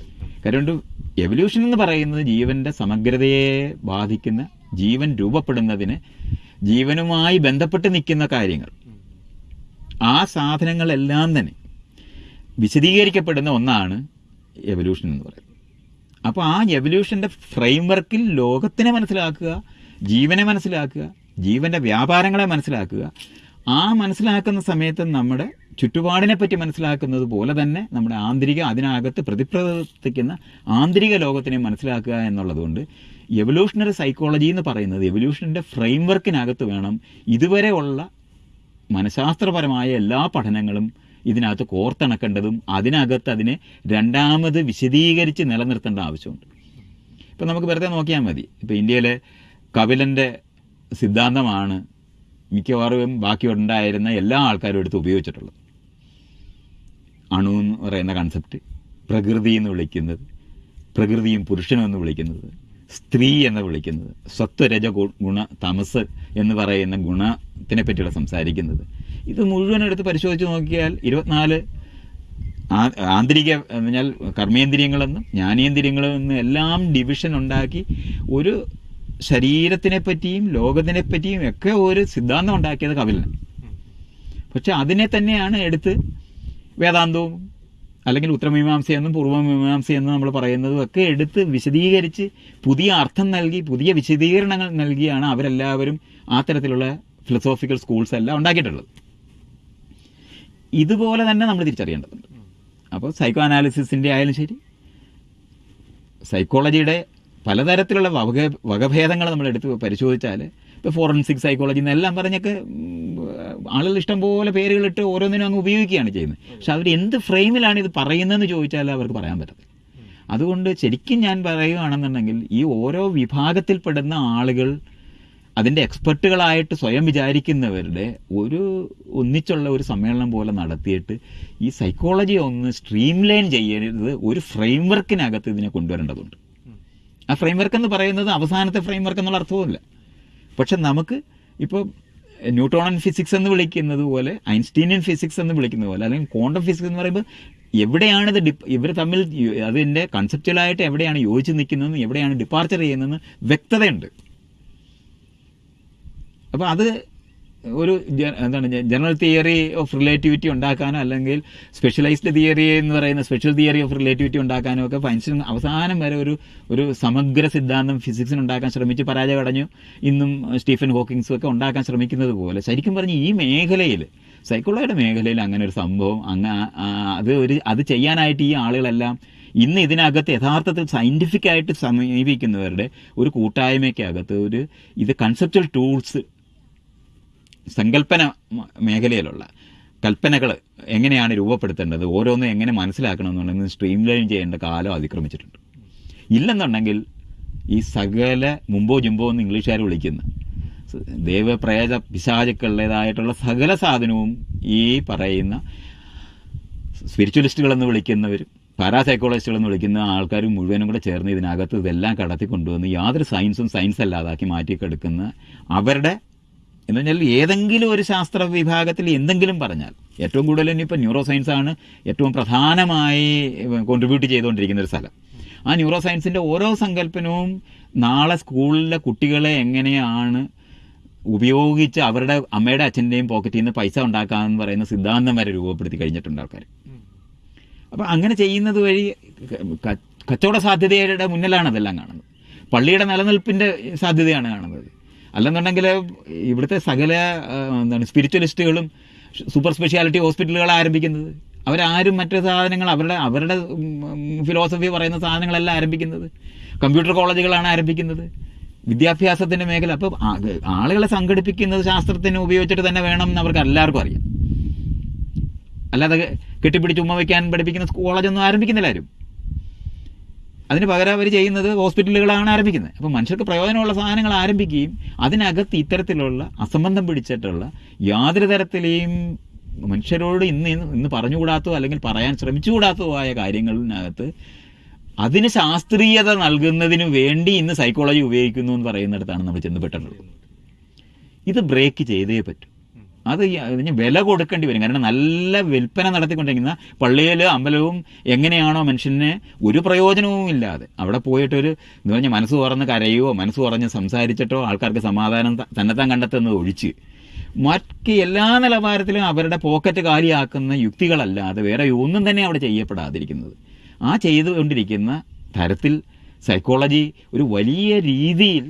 കാരണം എവല്യൂഷൻ എന്ന് പറയുന്നത് ജീവന്റെ സമഗ്രതയെ ബാധിക്കുന്ന ജീവൻ രൂപപ്പെടുന്നതിന് ജീവനുമായി ബന്ധപ്പെട്ട് നിൽക്കുന്ന കാര്യങ്ങൾ. ആ സാധനങ്ങളെല്ലാം തന്നെ വിശദീകരിക്കപ്പെടുന്ന ഒന്നാണ് എവല്യൂഷൻ എന്ന് പറയുന്നത്. അപ്പോൾ ആ എവല്യൂഷന്റെ ഫ്രെയിംവർക്കിൽ ലോകത്തിനെ മനസ്സിലാക്കുക ജീവനെ മനസ്സിലാക്കുക ജീവന്റെ വ്യാപാരങ്ങളെ മനസ്സിലാക്കുക ആ മനസ്സിലാക്കുന്ന സമയത്ത് നമ്മുടെ ചുറ്റുപാടിനെ പറ്റി മനസ്സിലാക്കുന്നത് പോലെ തന്നെ നമ്മുടെ ആന്തരിക അതിനകത്ത് പ്രതിപ്രവർത്തിക്കുന്ന ആന്തരിക ലോകത്തിനെ മനസ്സിലാക്കുക എന്നുള്ളതുകൊണ്ട് എവല്യൂഷണറി സൈക്കോളജി എന്ന് പറയുന്നത് എവല്യൂഷന്റെ ഫ്രെയിംവർക്കിനകത്ത് വേണം ഇതുവരെ ഉള്ള മനഃശാസ്ത്രപരമായ എല്ലാ പഠനങ്ങളും ഇതിനകത്ത് കോർത്തിണക്കേണ്ടതും അതിനകത്ത് അതിനെ രണ്ടാമത് വിശദീകരിച്ച് നിലനിർത്തേണ്ട ആവശ്യമുണ്ട്. ഇപ്പം നമുക്ക് വെറുതെ നോക്കിയാൽ മതി. ഇപ്പം ഇന്ത്യയിലെ കപിലന്റെ സിദ്ധാന്തമാണ് മിക്കവാറും ബാക്കി ഉണ്ടായിരുന്ന എല്ലാ ആൾക്കാരും എടുത്ത് ഉപയോഗിച്ചിട്ടുള്ളത്. അണു എന്ന് പറയുന്ന കൺസെപ്റ്റ് പ്രകൃതി എന്ന് വിളിക്കുന്നത് പ്രകൃതിയും പുരുഷനും എന്ന് വിളിക്കുന്നത് സ്ത്രീ എന്ന് വിളിക്കുന്നത് സത്വരജ ഗു- ഗുണ തമസ് എന്ന് പറയുന്ന ഗുണത്തിനെ പറ്റിയുള്ള സംസാരിക്കുന്നത്. ഇത് മുഴുവൻ എടുത്ത് പരിശോധിച്ച് നോക്കിയാൽ ഇരുപത്തിനാല് ആന്തരിക എന്ന് പറഞ്ഞാൽ കർമ്മേന്ദ്രിയങ്ങളെന്നും ജ്ഞാനേന്ദ്രിയങ്ങളെന്നും എല്ലാം ഡിവിഷൻ ഉണ്ടാക്കി ഒരു ശരീരത്തിനെ പറ്റിയും ലോകത്തിനെ പറ്റിയും ഒക്കെ ഒരു സിദ്ധാന്തം ഉണ്ടാക്കിയത് കപിലനാണ് പക്ഷെ അതിനെ തന്നെയാണ് എടുത്ത് വേദാന്തവും അല്ലെങ്കിൽ ഉത്തരമീമാംസയെന്നും പൂർവമീമാംസയെന്നും നമ്മൾ പറയുന്നതും ഒക്കെ എടുത്ത് വിശദീകരിച്ച് പുതിയ അർത്ഥം നൽകി പുതിയ വിശദീകരണങ്ങൾ നൽകിയാണ് അവരെല്ലാവരും ആ തരത്തിലുള്ള ഫിലോസോഫിക്കൽ സ്കൂൾസ് എല്ലാം ഉണ്ടാക്കിയിട്ടുള്ളത്. ഇതുപോലെ തന്നെ നമ്മൾ തിരിച്ചറിയേണ്ടതുണ്ട്. അപ്പോൾ സൈക്കോ അനാലിസിസിന്റെ ആയാലും ശരി സൈക്കോളജിയുടെ പലതരത്തിലുള്ള വക വകഭേദങ്ങൾ നമ്മൾ എടുത്ത് പരിശോധിച്ചാൽ ഇപ്പോൾ ഫോറൻസിക് സൈക്കോളജി എന്നെല്ലാം പറഞ്ഞൊക്കെ ആളുകൾ ഇഷ്ടം പോലെ പേരുകളിട്ട് ഓരോന്നിനും അങ്ങ് ഉപയോഗിക്കുകയാണ് ചെയ്യുന്നത്. പക്ഷെ അവർ എന്ത് ഫ്രെയിമിലാണ് ഇത് പറയുന്നതെന്ന് ചോദിച്ചാൽ അവർക്ക് പറയാൻ പറ്റത്തില്ല അതുകൊണ്ട് ശരിക്കും ഞാൻ പറയുകയാണെന്നുണ്ടെങ്കിൽ ഈ ഓരോ വിഭാഗത്തിൽപ്പെടുന്ന ആളുകൾ അതിന്റെ എക്സ്പെർട്ടുകളായിട്ട് സ്വയം വിചാരിക്കുന്നവരുടെ ഒരു ഒന്നിച്ചുള്ള ഒരു സമ്മേളനം പോലെ നടത്തിയിട്ട് ഈ സൈക്കോളജി ഒന്ന് സ്ട്രീം ലൈൻ ചെയ്യരുത്. ഒരു ഫ്രെയിംവർക്കിനകത്ത് ഇതിനെ കൊണ്ടുവരേണ്ടതുണ്ട്. ആ ഫ്രെയിംവർക്ക് എന്ന് പറയുന്നത് അവസാനത്തെ ഫ്രെയിംവർക്ക് എന്നുള്ള അർത്ഥവുമില്ല. പക്ഷെ നമുക്ക് ഇപ്പോൾ ന്യൂട്ടോണൻ ഫിസിക്സ് എന്ന് വിളിക്കുന്നത് പോലെ ഐൻസ്റ്റീനിയൻ ഫിസിക്സ് എന്ന് വിളിക്കുന്നത് പോലെ അല്ലെങ്കിൽ ക്വാണ്ടം ഫിസിക്സ് എന്ന് പറയുമ്പോൾ എവിടെയാണിത് ഡിപ് ഇവർ തമ്മിൽ അതിന്റെ കൺസെപ്റ്റുവലായിട്ട് എവിടെയാണ് യോജിച്ച് നിൽക്കുന്നതെന്ന് എവിടെയാണ് ഡിപ്പാർച്ചർ ചെയ്യുന്നതെന്ന് വ്യക്തതയുണ്ട്. അപ്പോൾ അത് ഒരു എന്താണ് ജനറൽ തിയറി ഓഫ് റിലേറ്റിവിറ്റി ഉണ്ടാക്കാനോ അല്ലെങ്കിൽ സ്പെഷ്യലൈസ്ഡ് തിയറി എന്ന് പറയുന്ന സ്പെഷ്യൽ തിയറി ഓഫ് റിലേറ്റിവിറ്റി ഉണ്ടാക്കാനോ ഒക്കെ ഐൻസ്റ്റീൻ അവസാനം വരെ ഒരു ഒരു സമഗ്ര സിദ്ധാന്തം ഫിസിക്സിന് ഉണ്ടാക്കാൻ ശ്രമിച്ച് പരാജയമടഞ്ഞു ഇന്നും സ്റ്റീഫൻ ഹോക്കിങ്സും ഒക്കെ ഉണ്ടാക്കാൻ ശ്രമിക്കുന്നത് പോലെ. ശരിക്കും പറഞ്ഞ് ഈ മേഖലയിൽ സൈക്കോളജിയുടെ മേഖലയിൽ അങ്ങനെ ഒരു സംഭവം അങ്ങ് അത് ഒരു അത് ചെയ്യാനായിട്ട് ഈ ആളുകളെല്ലാം ഇന്ന് ഇതിനകത്ത് യഥാർത്ഥത്തിൽ സയന്റിഫിക്കായിട്ട് സമീപിക്കുന്നവരുടെ ഒരു കൂട്ടായ്മയ്ക്കകത്ത് ഒരു ഇത് കൺസെപ്റ്റൽ ടൂൾസ് സങ്കല്പന മേഖലയിലുള്ള കൽപ്പനകൾ എങ്ങനെയാണ് രൂപപ്പെടുത്തേണ്ടത് ഓരോന്നും എങ്ങനെ മനസ്സിലാക്കണമെന്നുണ്ടെങ്കിൽ സ്ട്രീം ലൈൻ ചെയ്യേണ്ട കാലം അതിക്രമിച്ചിട്ടുണ്ട്. ഇല്ലെന്നുണ്ടെങ്കിൽ ഈ സകല മുമ്പോ ജുമ്പോ എന്ന് ഇംഗ്ലീഷുകാർ വിളിക്കുന്ന ദൈവപ്രേത പിശാചുക്കളുടേതായിട്ടുള്ള സകല സാധനവും ഈ പറയുന്ന സ്പിരിച്വലിസ്റ്റുകളെന്ന് വിളിക്കുന്നവരും പാരാസൈക്കോളജിസ്റ്റുകൾ എന്ന് വിളിക്കുന്ന ആൾക്കാർ മുഴുവനും കൂടെ ചേർന്ന് ഇതിനകത്ത് ഇതെല്ലാം കടത്തി കൊണ്ടുവന്ന് യാതൊരു സയൻസും സയൻസ് അല്ലാതാക്കി മാറ്റിക്കെടുക്കുന്ന അവരുടെ എന്ന് പറഞ്ഞാൽ ഏതെങ്കിലും ഒരു ശാസ്ത്ര വിഭാഗത്തിൽ എന്തെങ്കിലും പറഞ്ഞാൽ ഏറ്റവും കൂടുതൽ ഇനിയിപ്പോൾ ന്യൂറോ സയൻസ് ആണ് ഏറ്റവും പ്രധാനമായി കോൺട്രിബ്യൂട്ട് ചെയ്തുകൊണ്ടിരിക്കുന്ന ഒരു സ്ഥലം. ആ ന്യൂറോ സയൻസിന്റെ ഓരോ സങ്കല്പനവും നാളെ സ്കൂളിലെ കുട്ടികളെ എങ്ങനെയാണ് ഉപയോഗിച്ച് അവരുടെ അമ്മയുടെ അച്ഛന്റെയും പോക്കറ്റിൽ നിന്ന് പൈസ ഉണ്ടാക്കാമെന്ന് പറയുന്ന സിദ്ധാന്തം വരെ രൂപപ്പെടുത്തി കഴിഞ്ഞിട്ടുണ്ട് ആൾക്കാർ അപ്പോൾ അങ്ങനെ ചെയ്യുന്നത് വഴി കച്ചവട സാധ്യതയുടെ മുന്നിലാണ് അതെല്ലാം കാണുന്നത്. പള്ളിയുടെ നിലനിൽപ്പിന്റെ സാധ്യതയാണ് കാണുന്നത്. അല്ലെന്നുണ്ടെങ്കിൽ ഇവിടുത്തെ സകല എന്താണ് സ്പിരിച്വലിസ്റ്റുകളും സൂപ്പർ സ്പെഷ്യാലിറ്റി ഹോസ്പിറ്റലുകൾ ആരംഭിക്കുന്നത്. അവരാരും മറ്റു സാധനങ്ങൾ അവരുടെ അവരുടെ ഫിലോസഫി പറയുന്ന സാധനങ്ങളല്ല ആരംഭിക്കുന്നത്. കമ്പ്യൂട്ടർ കോളേജുകളാണ് ആരംഭിക്കുന്നത്. വിദ്യാഭ്യാസത്തിന്റെ മേഖല. അപ്പോൾ ആളുകളെ സംഘടിപ്പിക്കുന്നത് ശാസ്ത്രത്തിന് ഉപയോഗിച്ചിട്ട് തന്നെ വേണം എന്ന് അവർക്ക് എല്ലാവർക്കും അറിയാം. അല്ലാതെ കെട്ടിപ്പിടിച്ച് ഉമ്മ വയ്ക്കാൻ പഠിപ്പിക്കുന്ന കോളേജൊന്നും ആരംഭിക്കുന്നില്ല ആരും. അതിന് പകരം അവർ ചെയ്യുന്നത് ഹോസ്പിറ്റലുകളാണ് ആരംഭിക്കുന്നത്. അപ്പോൾ മനുഷ്യർക്ക് പ്രയോജനമുള്ള സാധനങ്ങൾ ആരംഭിക്കുകയും അതിനകത്ത് ഇത്തരത്തിലുള്ള അസംബന്ധം പിടിച്ചിട്ടുള്ള യാതൊരു തരത്തിലെയും മനുഷ്യരോട് ഇന്ന് ഇന്ന് പറഞ്ഞുകൂടാത്തോ അല്ലെങ്കിൽ പറയാൻ ശ്രമിച്ചുകൂടാത്തോ ആയ കാര്യങ്ങളിനകത്ത് അതിന് ശാസ്ത്രീയത നൽകുന്നതിന് വേണ്ടി ഇന്ന് സൈക്കോളജി ഉപയോഗിക്കുന്നു എന്ന് പറയുന്നിടത്താണ് നമ്മൾ ചെന്നപ്പെട്ടിട്ടുള്ളത് ഇത് ബ്രേക്ക് ചെയ്തേ പറ്റൂ. അത് വില കൊടുക്കേണ്ടി വരും. കാരണം നല്ല വിൽപ്പന നടത്തിക്കൊണ്ടിരിക്കുന്ന പള്ളിയിൽ അമ്പലവും എങ്ങനെയാണോ മനുഷ്യനെ ഒരു പ്രയോജനവും ഇല്ലാതെ. അവിടെ പോയിട്ടൊരു എന്ന് പറഞ്ഞാൽ മനസ്സ് തുറന്ന് കരയോ മനസ്സ് തുറഞ്ഞ് സംസാരിച്ചിട്ടോ ആൾക്കാർക്ക് സമാധാനം തന്നെത്താൻ കണ്ടെത്തുന്നത് ഒഴിച്ച്. മറ്റ് എല്ലാ നിലവാരത്തിലും അവരുടെ പോക്കറ്റ് കാലിയാക്കുന്ന യുക്തികളല്ലാതെ വേറെ ഒന്നും തന്നെ അവിടെ ചെയ്യപ്പെടാതിരിക്കുന്നത്. ആ ചെയ്തുകൊണ്ടിരിക്കുന്ന തരത്തിൽ സൈക്കോളജി ഒരു വലിയ രീതിയിൽ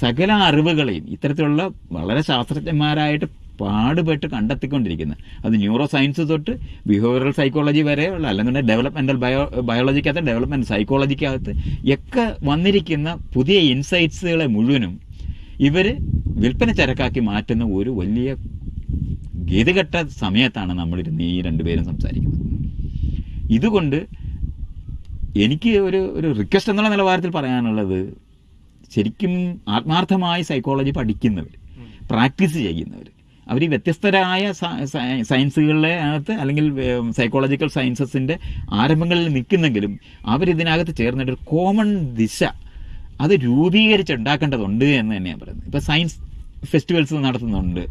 സകല അറിവുകളെയും ഇത്തരത്തിലുള്ള വളരെ ശാസ്ത്രജ്ഞന്മാരായിട്ട് പാടുപെട്ട് കണ്ടെത്തിക്കൊണ്ടിരിക്കുന്നത് അത് ന്യൂറോ സയൻസ് തൊട്ട് ബിഹേവിയറൽ സൈക്കോളജി വരെയുള്ള അല്ലെങ്കിൽ ഡെവലപ്മെന്റൽ ബയോ ബയോളജിക്കകത്ത് ഡെവലപ്മെന്റ് സൈക്കോളജിക്കകത്ത് ഒക്കെ വന്നിരിക്കുന്ന പുതിയ ഇൻസൈറ്റ്സുകളെ മുഴുവനും ഇവർ വിൽപ്പന ചരക്കാക്കി മാറ്റുന്ന ഒരു വലിയ ഗതികെട്ട സമയത്താണ് നമ്മളിരുന്ന് ഈ രണ്ടുപേരും സംസാരിക്കുന്നത്. ഇതുകൊണ്ട് എനിക്ക് ഒരു ഒരു റിക്വസ്റ്റ് എന്നുള്ള നിലവാരത്തിൽ പറയാനുള്ളത് ശരിക്കും ആത്മാർത്ഥമായി സൈക്കോളജി പഠിക്കുന്നവർ പ്രാക്ടീസ് ചെയ്യുന്നവർ അവർ വ്യത്യസ്തരായ സയൻസുകളിലെ അകത്ത് അല്ലെങ്കിൽ സൈക്കോളജിക്കൽ സയൻസസിന്റെ ആരംഭങ്ങളിൽ നിൽക്കുന്നെങ്കിലും അവരിതിനകത്ത് ചേർന്നിട്ട് ഒരു കോമൺ ദിശ അത് രൂപീകരിച്ചുണ്ടാക്കേണ്ടതുണ്ട് എന്ന് തന്നെയാണ് പറയുന്നത്. ഇപ്പോൾ സയൻസ് ഫെസ്റ്റിവൽസ് നടത്തുന്നുണ്ട്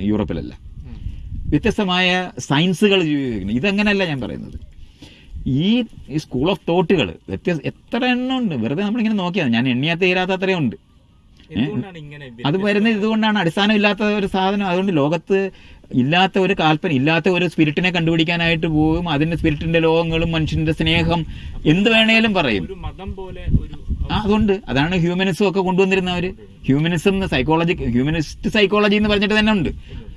യൂറോപ്പിലല്ല. വ്യത്യസ്തമായ സയൻസുകൾ ജീവിക്കുന്നു ഇതങ്ങനെയല്ല ഞാൻ പറയുന്നത്. ഈ സ്കൂൾ ഓഫ് തോട്ടുകൾ വ്യത്യസ്ത എത്ര എണ്ണം ഉണ്ട്? വെറുതെ നമ്മളിങ്ങനെ നോക്കിയാൽ ഞാൻ എണ്ണിയാൽ തീരാത്ത അത്രയും ഉണ്ട്. അത് വരുന്നത് ഇതുകൊണ്ടാണ്. അടിസ്ഥാനം ഇല്ലാത്ത ഒരു സാധനം. അതുകൊണ്ട് ലോകത്ത് ഇല്ലാത്ത ഒരു കാൽപ്പന ഇല്ലാത്ത ഒരു സ്പിരിറ്റിനെ കണ്ടുപിടിക്കാനായിട്ട് പോകും അതിന്റെ സ്പിരിറ്റിന്റെ ലോകങ്ങളും മനുഷ്യന്റെ സ്നേഹം എന്ത് വേണേലും പറയും. അതുകൊണ്ട്. അതാണ് ഹ്യൂമനിസം ഒക്കെ കൊണ്ടുവന്നിരുന്നവർ ഹ്യൂമനിസം സൈക്കോളജി ഹ്യൂമനിസ്റ്റ് സൈക്കോളജി എന്ന് പറഞ്ഞിട്ട് തന്നെ ഉണ്ട്.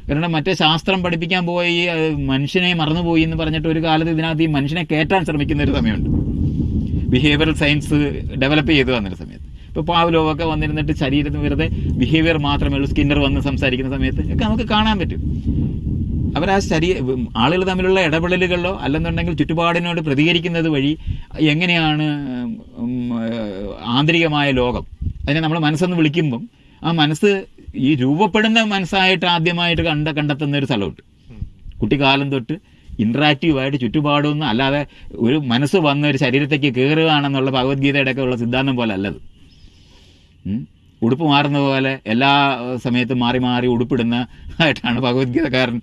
കാരണം മറ്റേ ശാസ്ത്രം പഠിപ്പിക്കാൻ പോയി മനുഷ്യനെ മറന്നുപോയി എന്ന് പറഞ്ഞിട്ട് ഒരു കാലത്ത് ഇതിനകത്ത് ഈ മനുഷ്യനെ കയറ്റാൻ ശ്രമിക്കുന്ന ഒരു സമയമുണ്ട്. ബിഹേവിയറൽ സയൻസ് ഡെവലപ്പ് ചെയ്തു വന്നൊരു സമയത്ത്. ഇപ്പോൾ പാവ്ലോവ് ഒക്കെ വന്നിരുന്നിട്ട് ശരീരത്തിന് വെറുതെ ബിഹേവിയർ മാത്രമേ ഉള്ളൂ. സ്കിന്നർ വന്ന് സംസാരിക്കുന്ന സമയത്ത് ഒക്കെ നമുക്ക് കാണാൻ പറ്റും. അവർ ആ ശരീ ആളുകൾ തമ്മിലുള്ള ഇടപെടലുകളിലോ അല്ലെന്നുണ്ടെങ്കിൽ ചുറ്റുപാടിനോട് പ്രതികരിക്കുന്നത് വഴി എങ്ങനെയാണ് ആന്തരികമായ ലോകം? അതിനെ നമ്മൾ മനസ്സെന്ന് വിളിക്കുമ്പം ആ മനസ്സ് ഈ രൂപപ്പെടുന്ന മനസ്സായിട്ട് ആദ്യമായിട്ട് കണ്ട കണ്ടെത്തുന്ന ഒരു സ്ഥലമുണ്ട്. കുട്ടിക്കാലം തൊട്ട് ഇൻട്രാക്റ്റീവായിട്ട് ചുറ്റുപാടൊന്നും അല്ലാതെ ഒരു മനസ്സ് വന്ന ഒരു ശരീരത്തേക്ക് കയറുകയാണെന്നുള്ള ഭഗവത്ഗീതയുടെ ഒക്കെ ഉള്ള സിദ്ധാന്തം പോലെ അല്ലത്. ഉടുപ്പ് മാറുന്ന പോലെ എല്ലാ സമയത്തും മാറി മാറി ഉടുപ്പിടുന്ന ആയിട്ടാണ് ഭഗവത്ഗീതക്കാരൻ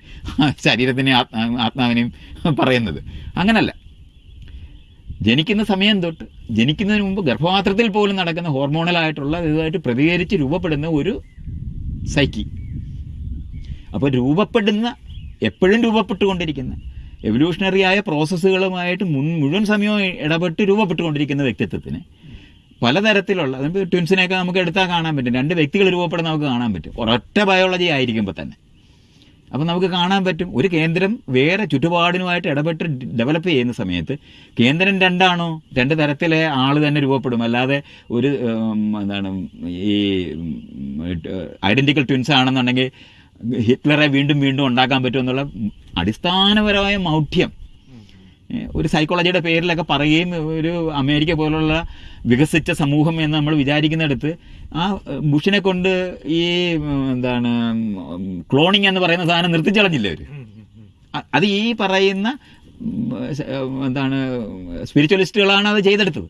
ശരീരത്തിനെയും ആത്മാ ആത്മാവിനെയും പറയുന്നത്. അങ്ങനല്ല. ജനിക്കുന്ന സമയം തൊട്ട് ജനിക്കുന്നതിന് മുമ്പ് ഗർഭപാത്രത്തിൽ പോലും നടക്കുന്ന ഹോർമോണലായിട്ടുള്ള ഇതുമായിട്ട് പ്രതികരിച്ച് രൂപപ്പെടുന്ന ഒരു സൈക്കി അപ്പോൾ രൂപപ്പെടുന്ന എപ്പോഴും രൂപപ്പെട്ടുകൊണ്ടിരിക്കുന്ന എവല്യൂഷണറിയായ പ്രോസസ്സുകളുമായിട്ട് മുൻ മുഴുവൻ സമയവും ഇടപെട്ട് രൂപപ്പെട്ടുകൊണ്ടിരിക്കുന്ന വ്യക്തിത്വത്തിന് പലതരത്തിലുള്ള ട്വിൻസിനെയൊക്കെ നമുക്ക് എടുത്താൽ കാണാൻ പറ്റും. രണ്ട് വ്യക്തികൾ രൂപപ്പെടുന്ന നമുക്ക് കാണാൻ പറ്റും. ഒരൊറ്റ ബയോളജി ആയിരിക്കുമ്പോൾ തന്നെ. അപ്പം നമുക്ക് കാണാൻ പറ്റും. ഒരു കേന്ദ്രം വേറെ ചുറ്റുപാടിനുമായിട്ട് ഇടപെട്ട് ഡെവലപ്പ് ചെയ്യുന്ന സമയത്ത് കേന്ദ്രം രണ്ടാണോ? രണ്ട് തരത്തിലെ ആൾ തന്നെ രൂപപ്പെടും. അല്ലാതെ ഒരു എന്താണ് ഈ ഐഡന്റിക്കൽ ട്വിൻസ് ആണെന്നുണ്ടെങ്കിൽ ഹിറ്റ്ലറെ വീണ്ടും വീണ്ടും ഉണ്ടാക്കാൻ പറ്റുമെന്നുള്ള അടിസ്ഥാനപരമായ മൗഢ്യം ഒരു സൈക്കോളജിയുടെ പേരിലൊക്കെ പറയുകയും ഒരു അമേരിക്ക പോലുള്ള വികസിച്ച സമൂഹം എന്ന് നമ്മൾ വിചാരിക്കുന്നിടത്ത് ആ ബുഷിനെ കൊണ്ട് ഈ എന്താണ് ക്ലോണിങ് എന്ന് പറയുന്ന സാധനം നിർത്തിച്ചളഞ്ഞില്ലേ അവർ അത് ഈ പറയുന്ന എന്താണ് സ്പിരിച്വലിസ്റ്റുകളാണ് അത് ചെയ്തെടുത്തത്.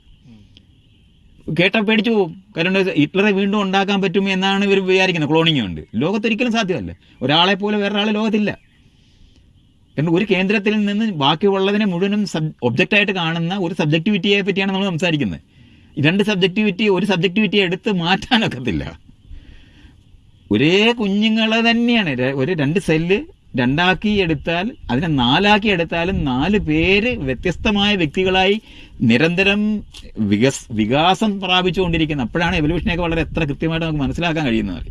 കേട്ട പേടിച്ചു പോകും കാരണം ഹിറ്റ്ലറെ വീണ്ടും ഉണ്ടാക്കാൻ പറ്റും എന്നാണ് ഇവർ വിചാരിക്കുന്നത്. ക്ലോണിങ് കൊണ്ട്. ലോകത്തൊരിക്കലും സാധ്യമല്ല. ഒരാളെ പോലെ വേറൊരാൾ ലോകത്തില്ല. കാരണം ഒരു കേന്ദ്രത്തിൽ നിന്ന് ബാക്കിയുള്ളതിനെ മുഴുവനും സബ് ഒബ്ജക്റ്റായിട്ട് കാണുന്ന ഒരു സബ്ജക്ടിവിറ്റിയെ പറ്റിയാണ് നമ്മൾ സംസാരിക്കുന്നത്. രണ്ട് സബ്ജക്ടിവിറ്റി ഒരു സബ്ജക്ടിവിറ്റി എടുത്ത് മാറ്റാനൊക്കത്തില്ല. ഒരേ കുഞ്ഞുങ്ങളെ തന്നെയാണ്. ഒരു രണ്ട് സെല്ല് രണ്ടാക്കി എടുത്താൽ അതിനെ നാലാക്കി എടുത്താലും നാല് പേര് വ്യത്യസ്തമായ വ്യക്തികളായി നിരന്തരം വികസ് വികാസം പ്രാപിച്ചുകൊണ്ടിരിക്കുന്നത് അപ്പോഴാണ് എവല്യൂഷനെയൊക്കെ വളരെ എത്ര കൃത്യമായിട്ട് നമുക്ക് മനസ്സിലാക്കാൻ കഴിയുന്നത്.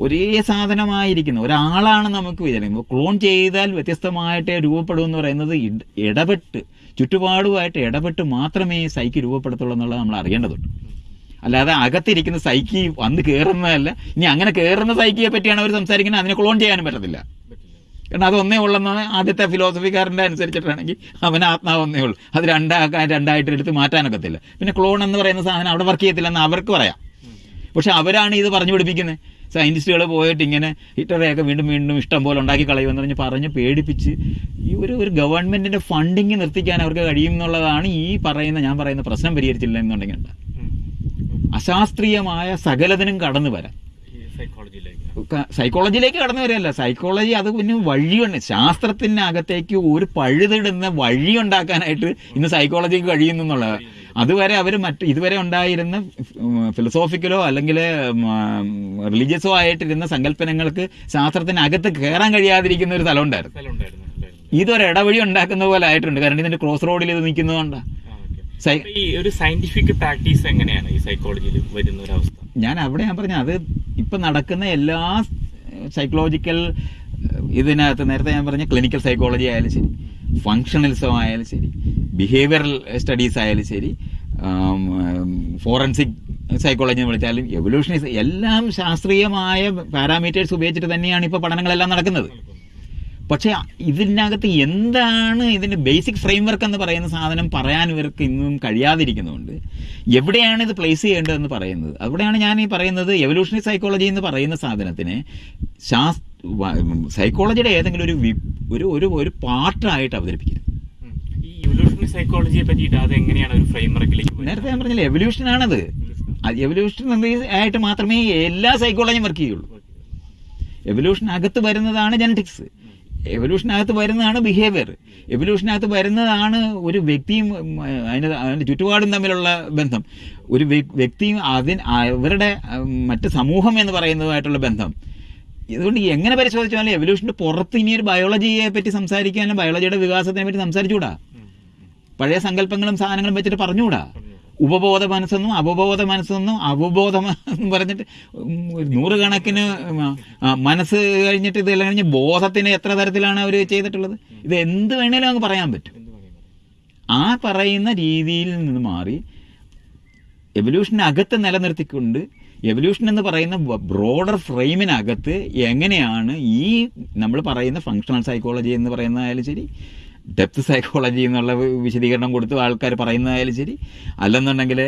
ഒരേ സാധനമായിരിക്കുന്നു. ഒരാളാണ് നമുക്ക് വിചാരിക്കുന്നത് ക്ലോൺ ചെയ്താൽ വ്യത്യസ്തമായിട്ട് രൂപപ്പെടും എന്ന് പറയുന്നത് ഇട- ഇടപെട്ട് ചുറ്റുപാടുമായിട്ട് ഇടപെട്ട് മാത്രമേ സൈക്ക് രൂപപ്പെടുത്തുള്ളൂ എന്നുള്ളത് നമ്മൾ അറിയേണ്ടതുണ്ട്. അല്ലാതെ അകത്തിരിക്കുന്ന സൈക്കി വന്ന് കയറുന്നതല്ല ഇനി അങ്ങനെ കയറുന്ന സൈക്കിയെ പറ്റിയാണ് അവർ സംസാരിക്കുന്നത്. അതിനെ ക്ലോൺ ചെയ്യാനും പറ്റത്തില്ല. കാരണം അതൊന്നേ ഉള്ളെന്നാണ് ആദ്യത്തെ ഫിലോസഫിക്കാരന്റെ അനുസരിച്ചിട്ടാണെങ്കിൽ അവൻ ആത്മാവ് ഒന്നേ ഉള്ളൂ. അത് രണ്ടാക്കാൻ രണ്ടായിട്ട് എടുത്ത് മാറ്റാനൊക്കത്തില്ല. പിന്നെ ക്ലോൺ എന്ന് പറയുന്ന സാധനം അവിടെ വർക്ക് ചെയ്യത്തില്ലെന്ന് അവർക്ക് പറയാം. പക്ഷെ അവരാണ് ഇത് പറഞ്ഞു പിടിപ്പിക്കുന്നത്. സയന്റിസ്റ്റുകൾ പോയിട്ട് ഇങ്ങനെ ഹിറ്ററെയൊക്കെ വീണ്ടും വീണ്ടും ഇഷ്ടം പോലെ ഉണ്ടാക്കി കളയുമെന്ന് പറഞ്ഞ് പറഞ്ഞ് പേടിപ്പിച്ച് ഈ ഒരു ഒരു ഗവൺമെന്റിന്റെ ഫണ്ടിങ് നിർത്തിക്കാൻ അവർക്ക് കഴിയും എന്നുള്ളതാണ് ഈ പറയുന്ന ഞാൻ പറയുന്ന പ്രശ്നം പരിഹരിച്ചില്ല എന്നുണ്ടെങ്കിൽ. അശാസ്ത്രീയമായ സകലതിനും കടന്നു വരാം. സൈക്കോളജിയിലേക്ക് കടന്നു വരികയല്ല. സൈക്കോളജി അത് പിന്നെ വഴിയുണ്ട്. ശാസ്ത്രത്തിനകത്തേക്ക് ഒരു പഴുതിടുന്ന വഴി ഉണ്ടാക്കാനായിട്ട് ഇന്ന് സൈക്കോളജിക്ക് കഴിയുന്നു എന്നുള്ളത്. അതുവരെ അവർ മറ്റ് ഇതുവരെ ഉണ്ടായിരുന്ന ഫിലോസോഫിക്കലോ അല്ലെങ്കിൽ റിലീജിയസോ ആയിട്ടിരുന്ന സങ്കല്പനങ്ങൾക്ക് ശാസ്ത്രത്തിനകത്ത് കയറാൻ കഴിയാതിരിക്കുന്ന ഒരു സ്ഥലം ഉണ്ടായിരുന്നു. ഇതൊരു ഇടവഴി ഉണ്ടാക്കുന്ന പോലെ ആയിട്ടുണ്ട്. കാരണം ഇതിന്റെ ക്രോസ് റോഡിൽ ഇത് നിൽക്കുന്നതുകൊണ്ടാണ് ഈ ഒരു സയന്റിഫിക് പ്രാക്ടീസ് എങ്ങനെയാണ് ഈ സൈക്കോളജിയിൽ വരുന്ന ഒരു അവസ്ഥ? ഞാൻ അവിടെ ഞാൻ പറഞ്ഞു അത് ഇപ്പം നടക്കുന്ന എല്ലാ സൈക്കോളജിക്കൽ ഇതിനകത്ത് നേരത്തെ ഞാൻ പറഞ്ഞ ക്ലിനിക്കൽ സൈക്കോളജി ആയാലും ശരി ഫങ്ഷണലിസം ആയാലും ശരി ബിഹേവിയറൽ സ്റ്റഡീസ് ആയാലും ശരി ഫോറൻസിക് സൈക്കോളജി എന്ന് വിളിച്ചാലും എവല്യൂഷണൈസ് എല്ലാം ശാസ്ത്രീയമായ പാരാമീറ്റേഴ്സ് ഉപയോഗിച്ചിട്ട് തന്നെയാണ് ഇപ്പോൾ പഠനങ്ങളെല്ലാം നടക്കുന്നത്. പക്ഷേ ഇതിനകത്ത് എന്താണ് ഇതിന്റെ ബേസിക് ഫ്രെയിംവർക്ക് എന്ന് പറയുന്ന സാധനം പറയാൻ ഇവർക്ക് ഇന്നും കഴിയാതിരിക്കുന്നുണ്ട് എവിടെയാണ് ഇത് പ്ലേസ് ചെയ്യേണ്ടതെന്ന് പറയുന്നത്? അവിടെയാണ് ഞാൻ ഈ പറയുന്നത് എവല്യൂഷണറി സൈക്കോളജി എന്ന് പറയുന്ന സാധനത്തിനെ ശാസ് സൈക്കോളജിയുടെ ഏതെങ്കിലും ഒരു വി- ഒരു ഒരു ഒരു പാർട്ടായിട്ട് അവതരിപ്പിക്കരുത് സൈക്കോളജിയെ പറ്റിയിട്ട് അത് എങ്ങനെയാണ് ഒരു ഫ്രെയിംവർക്കിലേക്ക് നേരത്തെ ഞാൻ പറഞ്ഞില്ല എവല്യൂഷനാണത് എവല്യൂഷൻ ആയിട്ട് മാത്രമേ എല്ലാ സൈക്കോളജിയും വർക്ക് ചെയ്യുള്ളൂ. എവല്യൂഷൻ അകത്ത് വരുന്നതാണ് ജനറ്റിക്സ് എവല്യൂഷനകത്ത് വരുന്നതാണ് ബിഹേവിയർ എവല്യൂഷനകത്ത് വരുന്നതാണ് ഒരു വ്യക്തിയും അതിന് അതിന്റെ ചുറ്റുപാടും തമ്മിലുള്ള ബന്ധം. ഒരു വ്യക്തിയും അതിന് അവരുടെ മറ്റു മറ്റ് സമൂഹം എന്ന് പറയുന്നതുമായിട്ടുള്ള ബന്ധം. ഇതുകൊണ്ട് എങ്ങനെ പരിശോധിച്ചാലും എവല്യൂഷന്റെ പുറത്ത് ഇനി ഒരു ബയോളജിയെ പറ്റി സംസാരിക്കാനും ബയോളജിയുടെ വികാസത്തിനെ പറ്റി സംസാരിച്ചുകൂടാ? പഴയ സങ്കല്പങ്ങളും സാധനങ്ങളും വെച്ചിട്ട് പറഞ്ഞുകൂടാ. ഉപബോധ മനസ്സെന്നും അവബോധ മനസ്സെന്നും അവബോധം പറഞ്ഞിട്ട് നൂറുകണക്കിന് മനസ്സ് കഴിഞ്ഞിട്ട് ഇതെല്ലാം കഴിഞ്ഞ് ബോധത്തിന് എത്ര തരത്തിലാണ് അവർ ചെയ്തിട്ടുള്ളത്? ഇത് എന്ത് വേണേലും അങ്ങ് പറയാൻ പറ്റും. ആ പറയുന്ന രീതിയിൽ നിന്ന് മാറി എവല്യൂഷനകത്ത് നിലനിർത്തിക്കൊണ്ട് എവല്യൂഷൻ എന്ന് പറയുന്ന ബ്രോഡർ ഫ്രെയിമിനകത്ത് എങ്ങനെയാണ് ഈ നമ്മൾ പറയുന്ന ഫങ്ഷണൽ സൈക്കോളജി എന്ന് പറയുന്നതായാലും ശരി ഡെപ്ത് സൈക്കോളജി എന്നുള്ള വിശദീകരണം കൊടുത്ത് ആൾക്കാർ പറയുന്നതായാലും ശരി. അല്ലെന്നുണ്ടെങ്കിൽ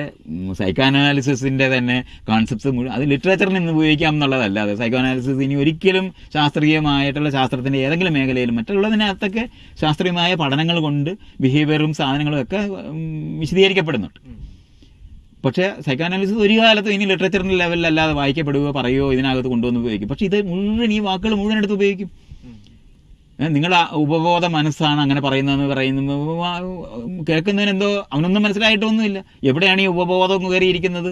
സൈക്കോഅനാലിസിസിന്റെ തന്നെ കോൺസെപ്റ്റ്സ് മുഴുവൻ അത് ലിറ്ററേച്ചറിൽ നിന്ന് ഉപയോഗിക്കാം എന്നുള്ളതല്ല അത് സൈക്കോഅനാലിസിസ് ഇനി ഒരിക്കലും ശാസ്ത്രീയമായിട്ടുള്ള ശാസ്ത്രത്തിന്റെ ഏതെങ്കിലും മേഖലയിലും മറ്റുള്ളതിനകത്തൊക്കെ ശാസ്ത്രീയമായ പഠനങ്ങൾ കൊണ്ട് ബിഹേവിയറും സാധനങ്ങളും ഒക്കെ വിശദീകരിക്കപ്പെടുന്നുണ്ട്. പക്ഷേ സൈക്കോഅനാലിസിസ് ഒരു കാലത്തും ഇനി ലിറ്ററേച്ചറിന്റെ ലെവലിൽ അല്ലാതെ വായിക്കപ്പെടുകയോ പറയുകയോ ഇതിനകത്ത് കൊണ്ടുവന്ന് ഉപയോഗിക്കും. പക്ഷേ ഇത് മുഴുവൻ ഈ വാക്കുകൾ മുഴുവൻ എടുത്ത് ഉപയോഗിക്കും. ആ ഉപബോധ മനസ്സാണ് അങ്ങനെ പറയുന്നതെന്ന് പറയുന്നു കേൾക്കുന്നതിന് എന്തോ അവനൊന്നും മനസ്സിലായിട്ടൊന്നുമില്ല. എവിടെയാണ് ഈ ഉപബോധം കയറിയിരിക്കുന്നത്?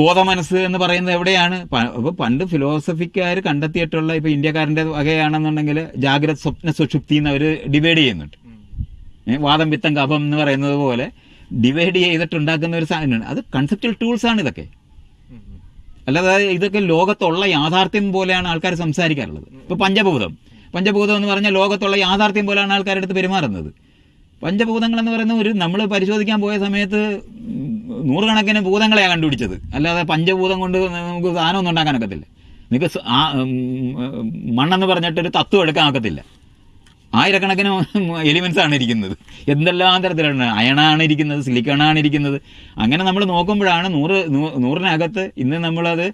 ബോധമനസ്സ് എന്ന് പറയുന്നത് എവിടെയാണ്? പണ്ട് ഫിലോസഫിക്കാർ കണ്ടെത്തിയിട്ടുള്ള ഇപ്പോൾ ഇന്ത്യക്കാരന്റെ വകയാണെന്നുണ്ടെങ്കിൽ ജാഗ്രത സ്വപ്ന സുഷുപ്തി എന്ന് അവർ ഡിവൈഡ് ചെയ്യുന്നുണ്ട്. വാദം പിത്തം കഫം എന്ന് പറയുന്നത് പോലെ ഡിവൈഡ് ചെയ്തിട്ടുണ്ടാക്കുന്ന ഒരു സാധനമാണ് അത് കൺസെപ്റ്റൽ ടൂൾസ് ആണ് ഇതൊക്കെ. അല്ലാതെ ഇതൊക്കെ ലോകത്തുള്ള യാഥാർത്ഥ്യം പോലെയാണ് ആൾക്കാർ സംസാരിക്കാറുള്ളത്. ഇപ്പൊ പഞ്ചഭൂതം. പഞ്ചഭൂതം എന്ന് പറഞ്ഞാൽ ലോകത്തുള്ള യാഥാർത്ഥ്യം പോലെയാണ് ആൾക്കാരുടെ അടുത്ത് പെരുമാറുന്നത്. പഞ്ചഭൂതങ്ങൾ എന്ന് പറയുന്ന ഒരു നമ്മൾ പരിശോധിക്കാൻ പോയ സമയത്ത് നൂറുകണക്കിന് ഭൂതങ്ങളെയാണ് കണ്ടുപിടിച്ചത്. അല്ലാതെ പഞ്ചഭൂതം കൊണ്ട് നമുക്ക് സാധനമൊന്നും ഉണ്ടാക്കാൻ ഒക്കത്തില്ല. നിങ്ങൾക്ക് മണ്ണെന്ന് പറഞ്ഞിട്ടൊരു തത്വം എടുക്കാൻ ഒക്കത്തില്ല. ആയിരക്കണക്കിന് എലിമെൻസ് ആണ് ഇരിക്കുന്നത്. എന്തെല്ലാം തരത്തിലാണ്? അയണാണ് ഇരിക്കുന്നത് സിലിക്കണാണ് ഇരിക്കുന്നത്. അങ്ങനെ നമ്മൾ നോക്കുമ്പോഴാണ് നൂറ് നൂറിനകത്ത് ഇന്ന് നമ്മളത്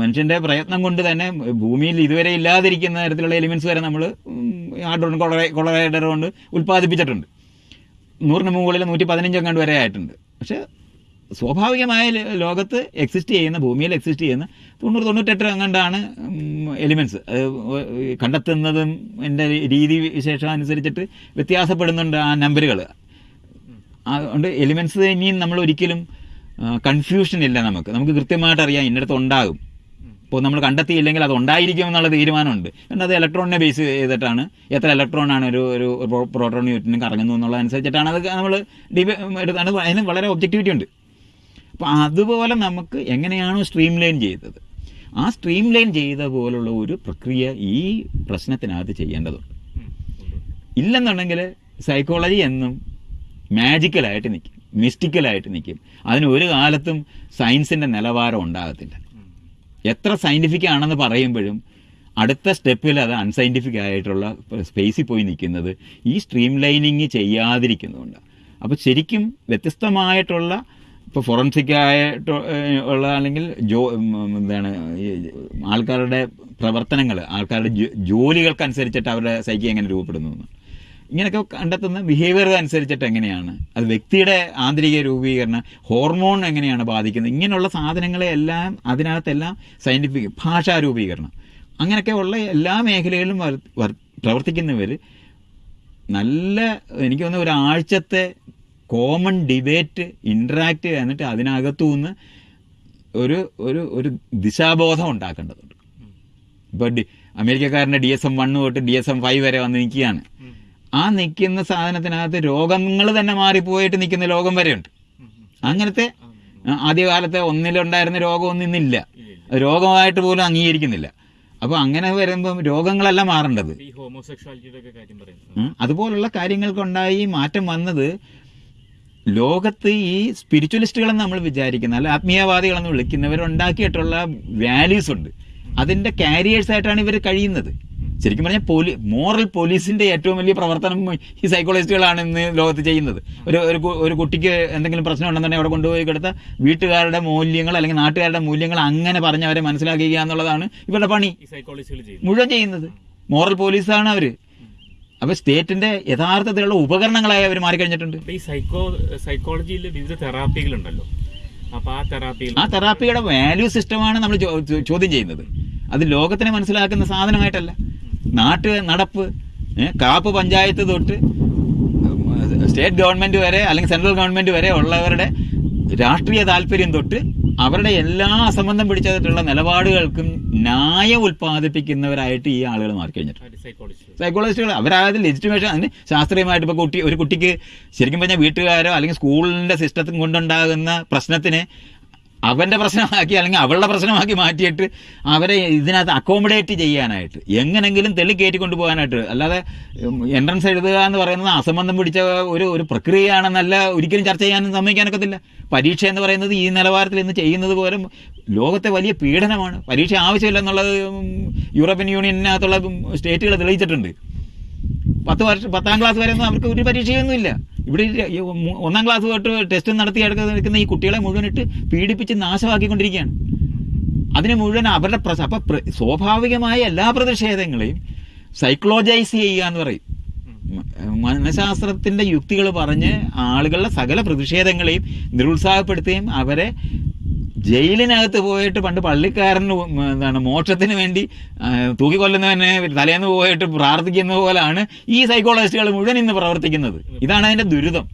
മനുഷ്യന്റെ പ്രയത്നം കൊണ്ട് തന്നെ ഭൂമിയിൽ ഇതുവരെ ഇല്ലാതിരിക്കുന്ന തരത്തിലുള്ള എലിമെൻസ് വരെ നമ്മൾ ആഡ്രോൺ കൊളറൈഡർ കൊണ്ട് ഉൽപ്പാദിപ്പിച്ചിട്ടുണ്ട്. നൂറിന് മുകളിൽ നൂറ്റി പതിനഞ്ചെങ്ങാണ്ട് വരെ ആയിട്ടുണ്ട്. പക്ഷേ സ്വാഭാവികമായ ലോകത്ത് എക്സിസ്റ്റ് ചെയ്യുന്ന ഭൂമിയിൽ എക്സിസ്റ്റ് ചെയ്യുന്ന തൊണ്ണൂറ് തൊണ്ണൂറ്റെട്ട് അങ്ങണ്ടാണ് എലിമെന്റ്സ് കണ്ടെത്തുന്നതും എന്റെ രീതി വിശേഷം അനുസരിച്ചിട്ട് വ്യത്യാസപ്പെടുന്നുണ്ട് ആ നമ്പറുകൾ അതുകൊണ്ട് എലിമെന്റ്സ് ഇനിയും നമ്മൾ ഒരിക്കലും കൺഫ്യൂഷൻ ഇല്ല നമുക്ക്. നമുക്ക് കൃത്യമായിട്ട് അറിയാം ഇന്നടത്ത് ഉണ്ടാകും. ഇപ്പോൾ നമ്മൾ കണ്ടെത്തിയില്ലെങ്കിൽ അത് ഉണ്ടായിരിക്കും എന്നുള്ള തീരുമാനമുണ്ട്. കാരണം അത് ഇലക്ട്രോണിനെ ബേസ് ചെയ്തിട്ടാണ്. എത്ര ഇലക്ട്രോണാണ് ഒരു ഒരു പ്രോട്ടോൺ ന്യൂട്രനും കറങ്ങുന്നു എന്നുള്ളതനുസരിച്ചിട്ടാണ് അത് നമ്മൾ ഡിബേ അതിന് വളരെ ഒബ്ജക്റ്റിവിറ്റി ഉണ്ട്. അപ്പോൾ അതുപോലെ നമുക്ക് എങ്ങനെയാണോ സ്ട്രീം ലൈൻ ചെയ്തത്. ആ സ്ട്രീം ലൈൻ ചെയ്ത പോലുള്ള ഒരു പ്രക്രിയ ഈ പ്രശ്നത്തിനകത്ത് ചെയ്യേണ്ടതുണ്ട്. ഇല്ലെന്നുണ്ടെങ്കിൽ സൈക്കോളജി എന്നും മാജിക്കലായിട്ട് നിൽക്കും മിസ്റ്റിക്കലായിട്ട് നിൽക്കും അതിന് ഒരു കാലത്തും സയൻസിന്റെ നിലവാരം ഉണ്ടാകത്തില്ല. എത്ര സയന്റിഫിക് ആണെന്ന് പറയുമ്പോഴും അടുത്ത സ്റ്റെപ്പിൽ അത് അൺസയന്റിഫിക് ആയിട്ടുള്ള സ്പേസിൽ പോയി നിൽക്കുന്നത് ഈ സ്ട്രീം ലൈനിങ് ചെയ്യാതിരിക്കുന്നതുകൊണ്ട് അപ്പോൾ ശരിക്കും വ്യത്യസ്തമായിട്ടുള്ള ഇപ്പോൾ ഫോറൻസിക് ആയിട്ട് ഉള്ള അല്ലെങ്കിൽ ജോ എന്താണ് ആൾക്കാരുടെ പ്രവർത്തനങ്ങൾ ആൾക്കാരുടെ ജോലികൾക്കനുസരിച്ചിട്ട് അവരുടെ സൈക്കി എങ്ങനെ രൂപപ്പെടുന്നു. ഇങ്ങനെയൊക്കെ കണ്ടെത്തുന്ന ബിഹേവിയർ അനുസരിച്ചിട്ട് എങ്ങനെയാണ്? അത് വ്യക്തിയുടെ ആന്തരിക രൂപീകരണം ഹോർമോൺ എങ്ങനെയാണ് ബാധിക്കുന്നത്? ഇങ്ങനെയുള്ള സാധനങ്ങളെ എല്ലാം അതിനകത്തെല്ലാം സയന്റിഫിക് ഭാഷാ രൂപീകരണം. അങ്ങനെയൊക്കെ ഉള്ള എല്ലാ മേഖലകളിലും വർ- വർ- പ്രവർത്തിക്കുന്നവർ നല്ല എനിക്ക് തോന്നുന്ന ഒരാഴ്ചത്തെ കോമൺ ഡിബേറ്റ് ഇൻട്രാക്ട് എന്നിട്ട് അതിനകത്തു നിന്ന് ഒരു ഒരു ഒരു ദിശാബോധം ഉണ്ടാക്കേണ്ടതുണ്ട്. ഇപ്പോൾ ഡി അമേരിക്കക്കാരന്റെ ഡി എസ് എം വണ്ണ് തൊട്ട് ഡി എസ് എം ഫൈവ് വരെ വന്ന് നിൽക്കുകയാണ്. ആ നിൽക്കുന്ന സാധനത്തിനകത്ത് രോഗങ്ങൾ തന്നെ മാറിപ്പോയിട്ട് നിൽക്കുന്ന ലോകം വരെയുണ്ട്. അങ്ങനത്തെ ആദ്യകാലത്തെ ഒന്നിലുണ്ടായിരുന്ന രോഗമൊന്നും ഇന്നില്ല. രോഗമായിട്ട് പോലും അംഗീകരിക്കുന്നില്ല. അപ്പോൾ അങ്ങനെ വരുമ്പം രോഗങ്ങളല്ല മാറേണ്ടത്. അതുപോലുള്ള കാര്യങ്ങൾക്കുണ്ടായി മാറ്റം വന്നത് ലോകത്ത് ഈ സ്പിരിച്വലിസ്റ്റുകളെന്ന് നമ്മൾ വിചാരിക്കുന്ന അല്ല ആത്മീയവാദികളെന്ന് വിളിക്കുന്നവർ ഉണ്ടാക്കിയിട്ടുള്ള വാല്യൂസ് ഉണ്ട്. അതിന്റെ കാരിയേഴ്സ് ആയിട്ടാണ് ഇവർ കഴിയുന്നത്. ശരിക്കും പറഞ്ഞാൽ പോലീ മോറൽ പോലീസിന്റെ ഏറ്റവും വലിയ പ്രവർത്തനം ഈ സൈക്കോളജിസ്റ്റുകളാണ് ഇന്ന് ലോകത്ത് ചെയ്യുന്നത്. ഒരു ഒരു കുട്ടിക്ക് എന്തെങ്കിലും പ്രശ്നം ഉണ്ടെന്നുണ്ടെങ്കിൽ അവിടെ കൊണ്ടുപോയി കിടത്ത. വീട്ടുകാരുടെ മൂല്യങ്ങൾ അല്ലെങ്കിൽ നാട്ടുകാരുടെ മൂല്യങ്ങൾ അങ്ങനെ പറഞ്ഞ് അവരെ മനസ്സിലാക്കുക എന്നുള്ളതാണ് ഇവരുടെ പണി. മുഴുവൻ ചെയ്യുന്നത്. മോറൽ പോലീസാണ് അവർ. അപ്പൊ സ്റ്റേറ്റിന്റെ യഥാർത്ഥത്തിലുള്ള ഉപകരണങ്ങളായി അവർ മാറിക്കഴിഞ്ഞിട്ടുണ്ട്. ഈ സൈക്കോ സൈക്കോളജിയിൽ വിവിധ തെറാപ്പികളുണ്ടല്ലോ. അപ്പൊ ആ തെറാപ്പി ആ തെറാപ്പിയുടെ വാല്യൂ സിസ്റ്റമാണ് നമ്മൾ ചോദ്യം ചെയ്യുന്നത്. അത് ലോകത്തിനെ മനസ്സിലാക്കുന്ന സാധനമായിട്ടല്ല. നാട്ട് നടപ്പ് കാപ്പ് പഞ്ചായത്ത് തൊട്ട് സ്റ്റേറ്റ് ഗവൺമെന്റ് വരെ അല്ലെങ്കിൽ സെൻട്രൽ ഗവൺമെന്റ് വരെ ഉള്ളവരുടെ രാഷ്ട്രീയ താല്പര്യം തൊട്ട് അവരുടെ എല്ലാ അസംബന്ധം പിടിച്ചതായിട്ടുള്ള നിലപാടുകൾക്കും ന്യായം ഉൽപ്പാദിപ്പിക്കുന്നവരായിട്ട് ഈ ആളുകൾ മാറി കഴിഞ്ഞിട്ടുണ്ട്. സൈക്കോളജിസ്റ്റുകൾ അവരായത് ലെജിറ്റിമേഷൻ അതിന് ശാസ്ത്രീയമായിട്ട് ഇപ്പോൾ കുട്ടി ഒരു കുട്ടിക്ക് ശരിക്കും പറഞ്ഞാൽ വീട്ടുകാരോ അല്ലെങ്കിൽ സ്കൂളിന്റെ സിസ്റ്റത്തിൽ കൊണ്ടുണ്ടാകുന്ന പ്രശ്നത്തിനെ അവന്റെ പ്രശ്നമാക്കി അല്ലെങ്കിൽ അവളുടെ പ്രശ്നമാക്കി മാറ്റിയിട്ട് അവരെ ഇതിനകത്ത് അക്കോമഡേറ്റ് ചെയ്യാനായിട്ട്. എങ്ങനെങ്കിലും തെളി കയറ്റി കൊണ്ടുപോകാനായിട്ട്. അല്ലാതെ എൻട്രൻസ് എഴുതുക എന്ന് പറയുന്നത് അസംബന്ധം പിടിച്ച ഒരു ഒരു പ്രക്രിയയാണെന്നല്ല ഒരിക്കലും ചർച്ച ചെയ്യാനും സമ്മതിക്കാനൊക്കത്തില്ല. പരീക്ഷ എന്ന് പറയുന്നത് ഈ നിലവാരത്തിൽ ഇന്ന് ചെയ്യുന്നത് പോലും ലോകത്തെ വലിയ പീഡനമാണ്. പരീക്ഷ ആവശ്യമില്ല എന്നുള്ളത് യൂറോപ്യൻ യൂണിയനകത്തുള്ള സ്റ്റേറ്റുകൾ തെളിയിച്ചിട്ടുണ്ട്. പത്ത് വർഷം പത്താം ക്ലാസ് വരെ ഒന്നും അവർക്ക് ഒരു പരീക്ഷയൊന്നുമില്ല. ഇവിടെ ഒന്നാം ക്ലാസ് തൊട്ട് ടെസ്റ്റ് നടത്തി എടുക്കുന്ന ഈ കുട്ടികളെ മുഴുവനിട്ട് പീഡിപ്പിച്ച് നാശമാക്കിക്കൊണ്ടിരിക്കുകയാണ്. അതിനെ മുഴുവൻ അവരുടെ പ്രസ അപ്പം സ്വാഭാവികമായ എല്ലാ പ്രതിഷേധങ്ങളെയും സൈക്കോളജൈസ് ചെയ്യുക എന്ന് പറയും. മനഃശാസ്ത്രത്തിന്റെ മനഃശാസ്ത്രത്തിന്റെ യുക്തികൾ പറഞ്ഞ് ആളുകളുടെ സകല പ്രതിഷേധങ്ങളെയും നിരുത്സാഹപ്പെടുത്തുകയും അവരെ ജയിലിനകത്ത് പോയിട്ട് പണ്ട് പള്ളിക്കാരന് എന്താണ് മോക്ഷത്തിന് വേണ്ടി തൂക്കിക്കൊല്ലുന്നവനെ തലേന്ന് പോയിട്ട് പ്രാർത്ഥിക്കുന്ന പോലാണ് ഈ സൈക്കോളജിസ്റ്റുകൾ മുഴുവൻ ഇന്ന് പ്രവർത്തിക്കുന്നത്. ഇതാണ് അതിന്റെ ദുരിതം.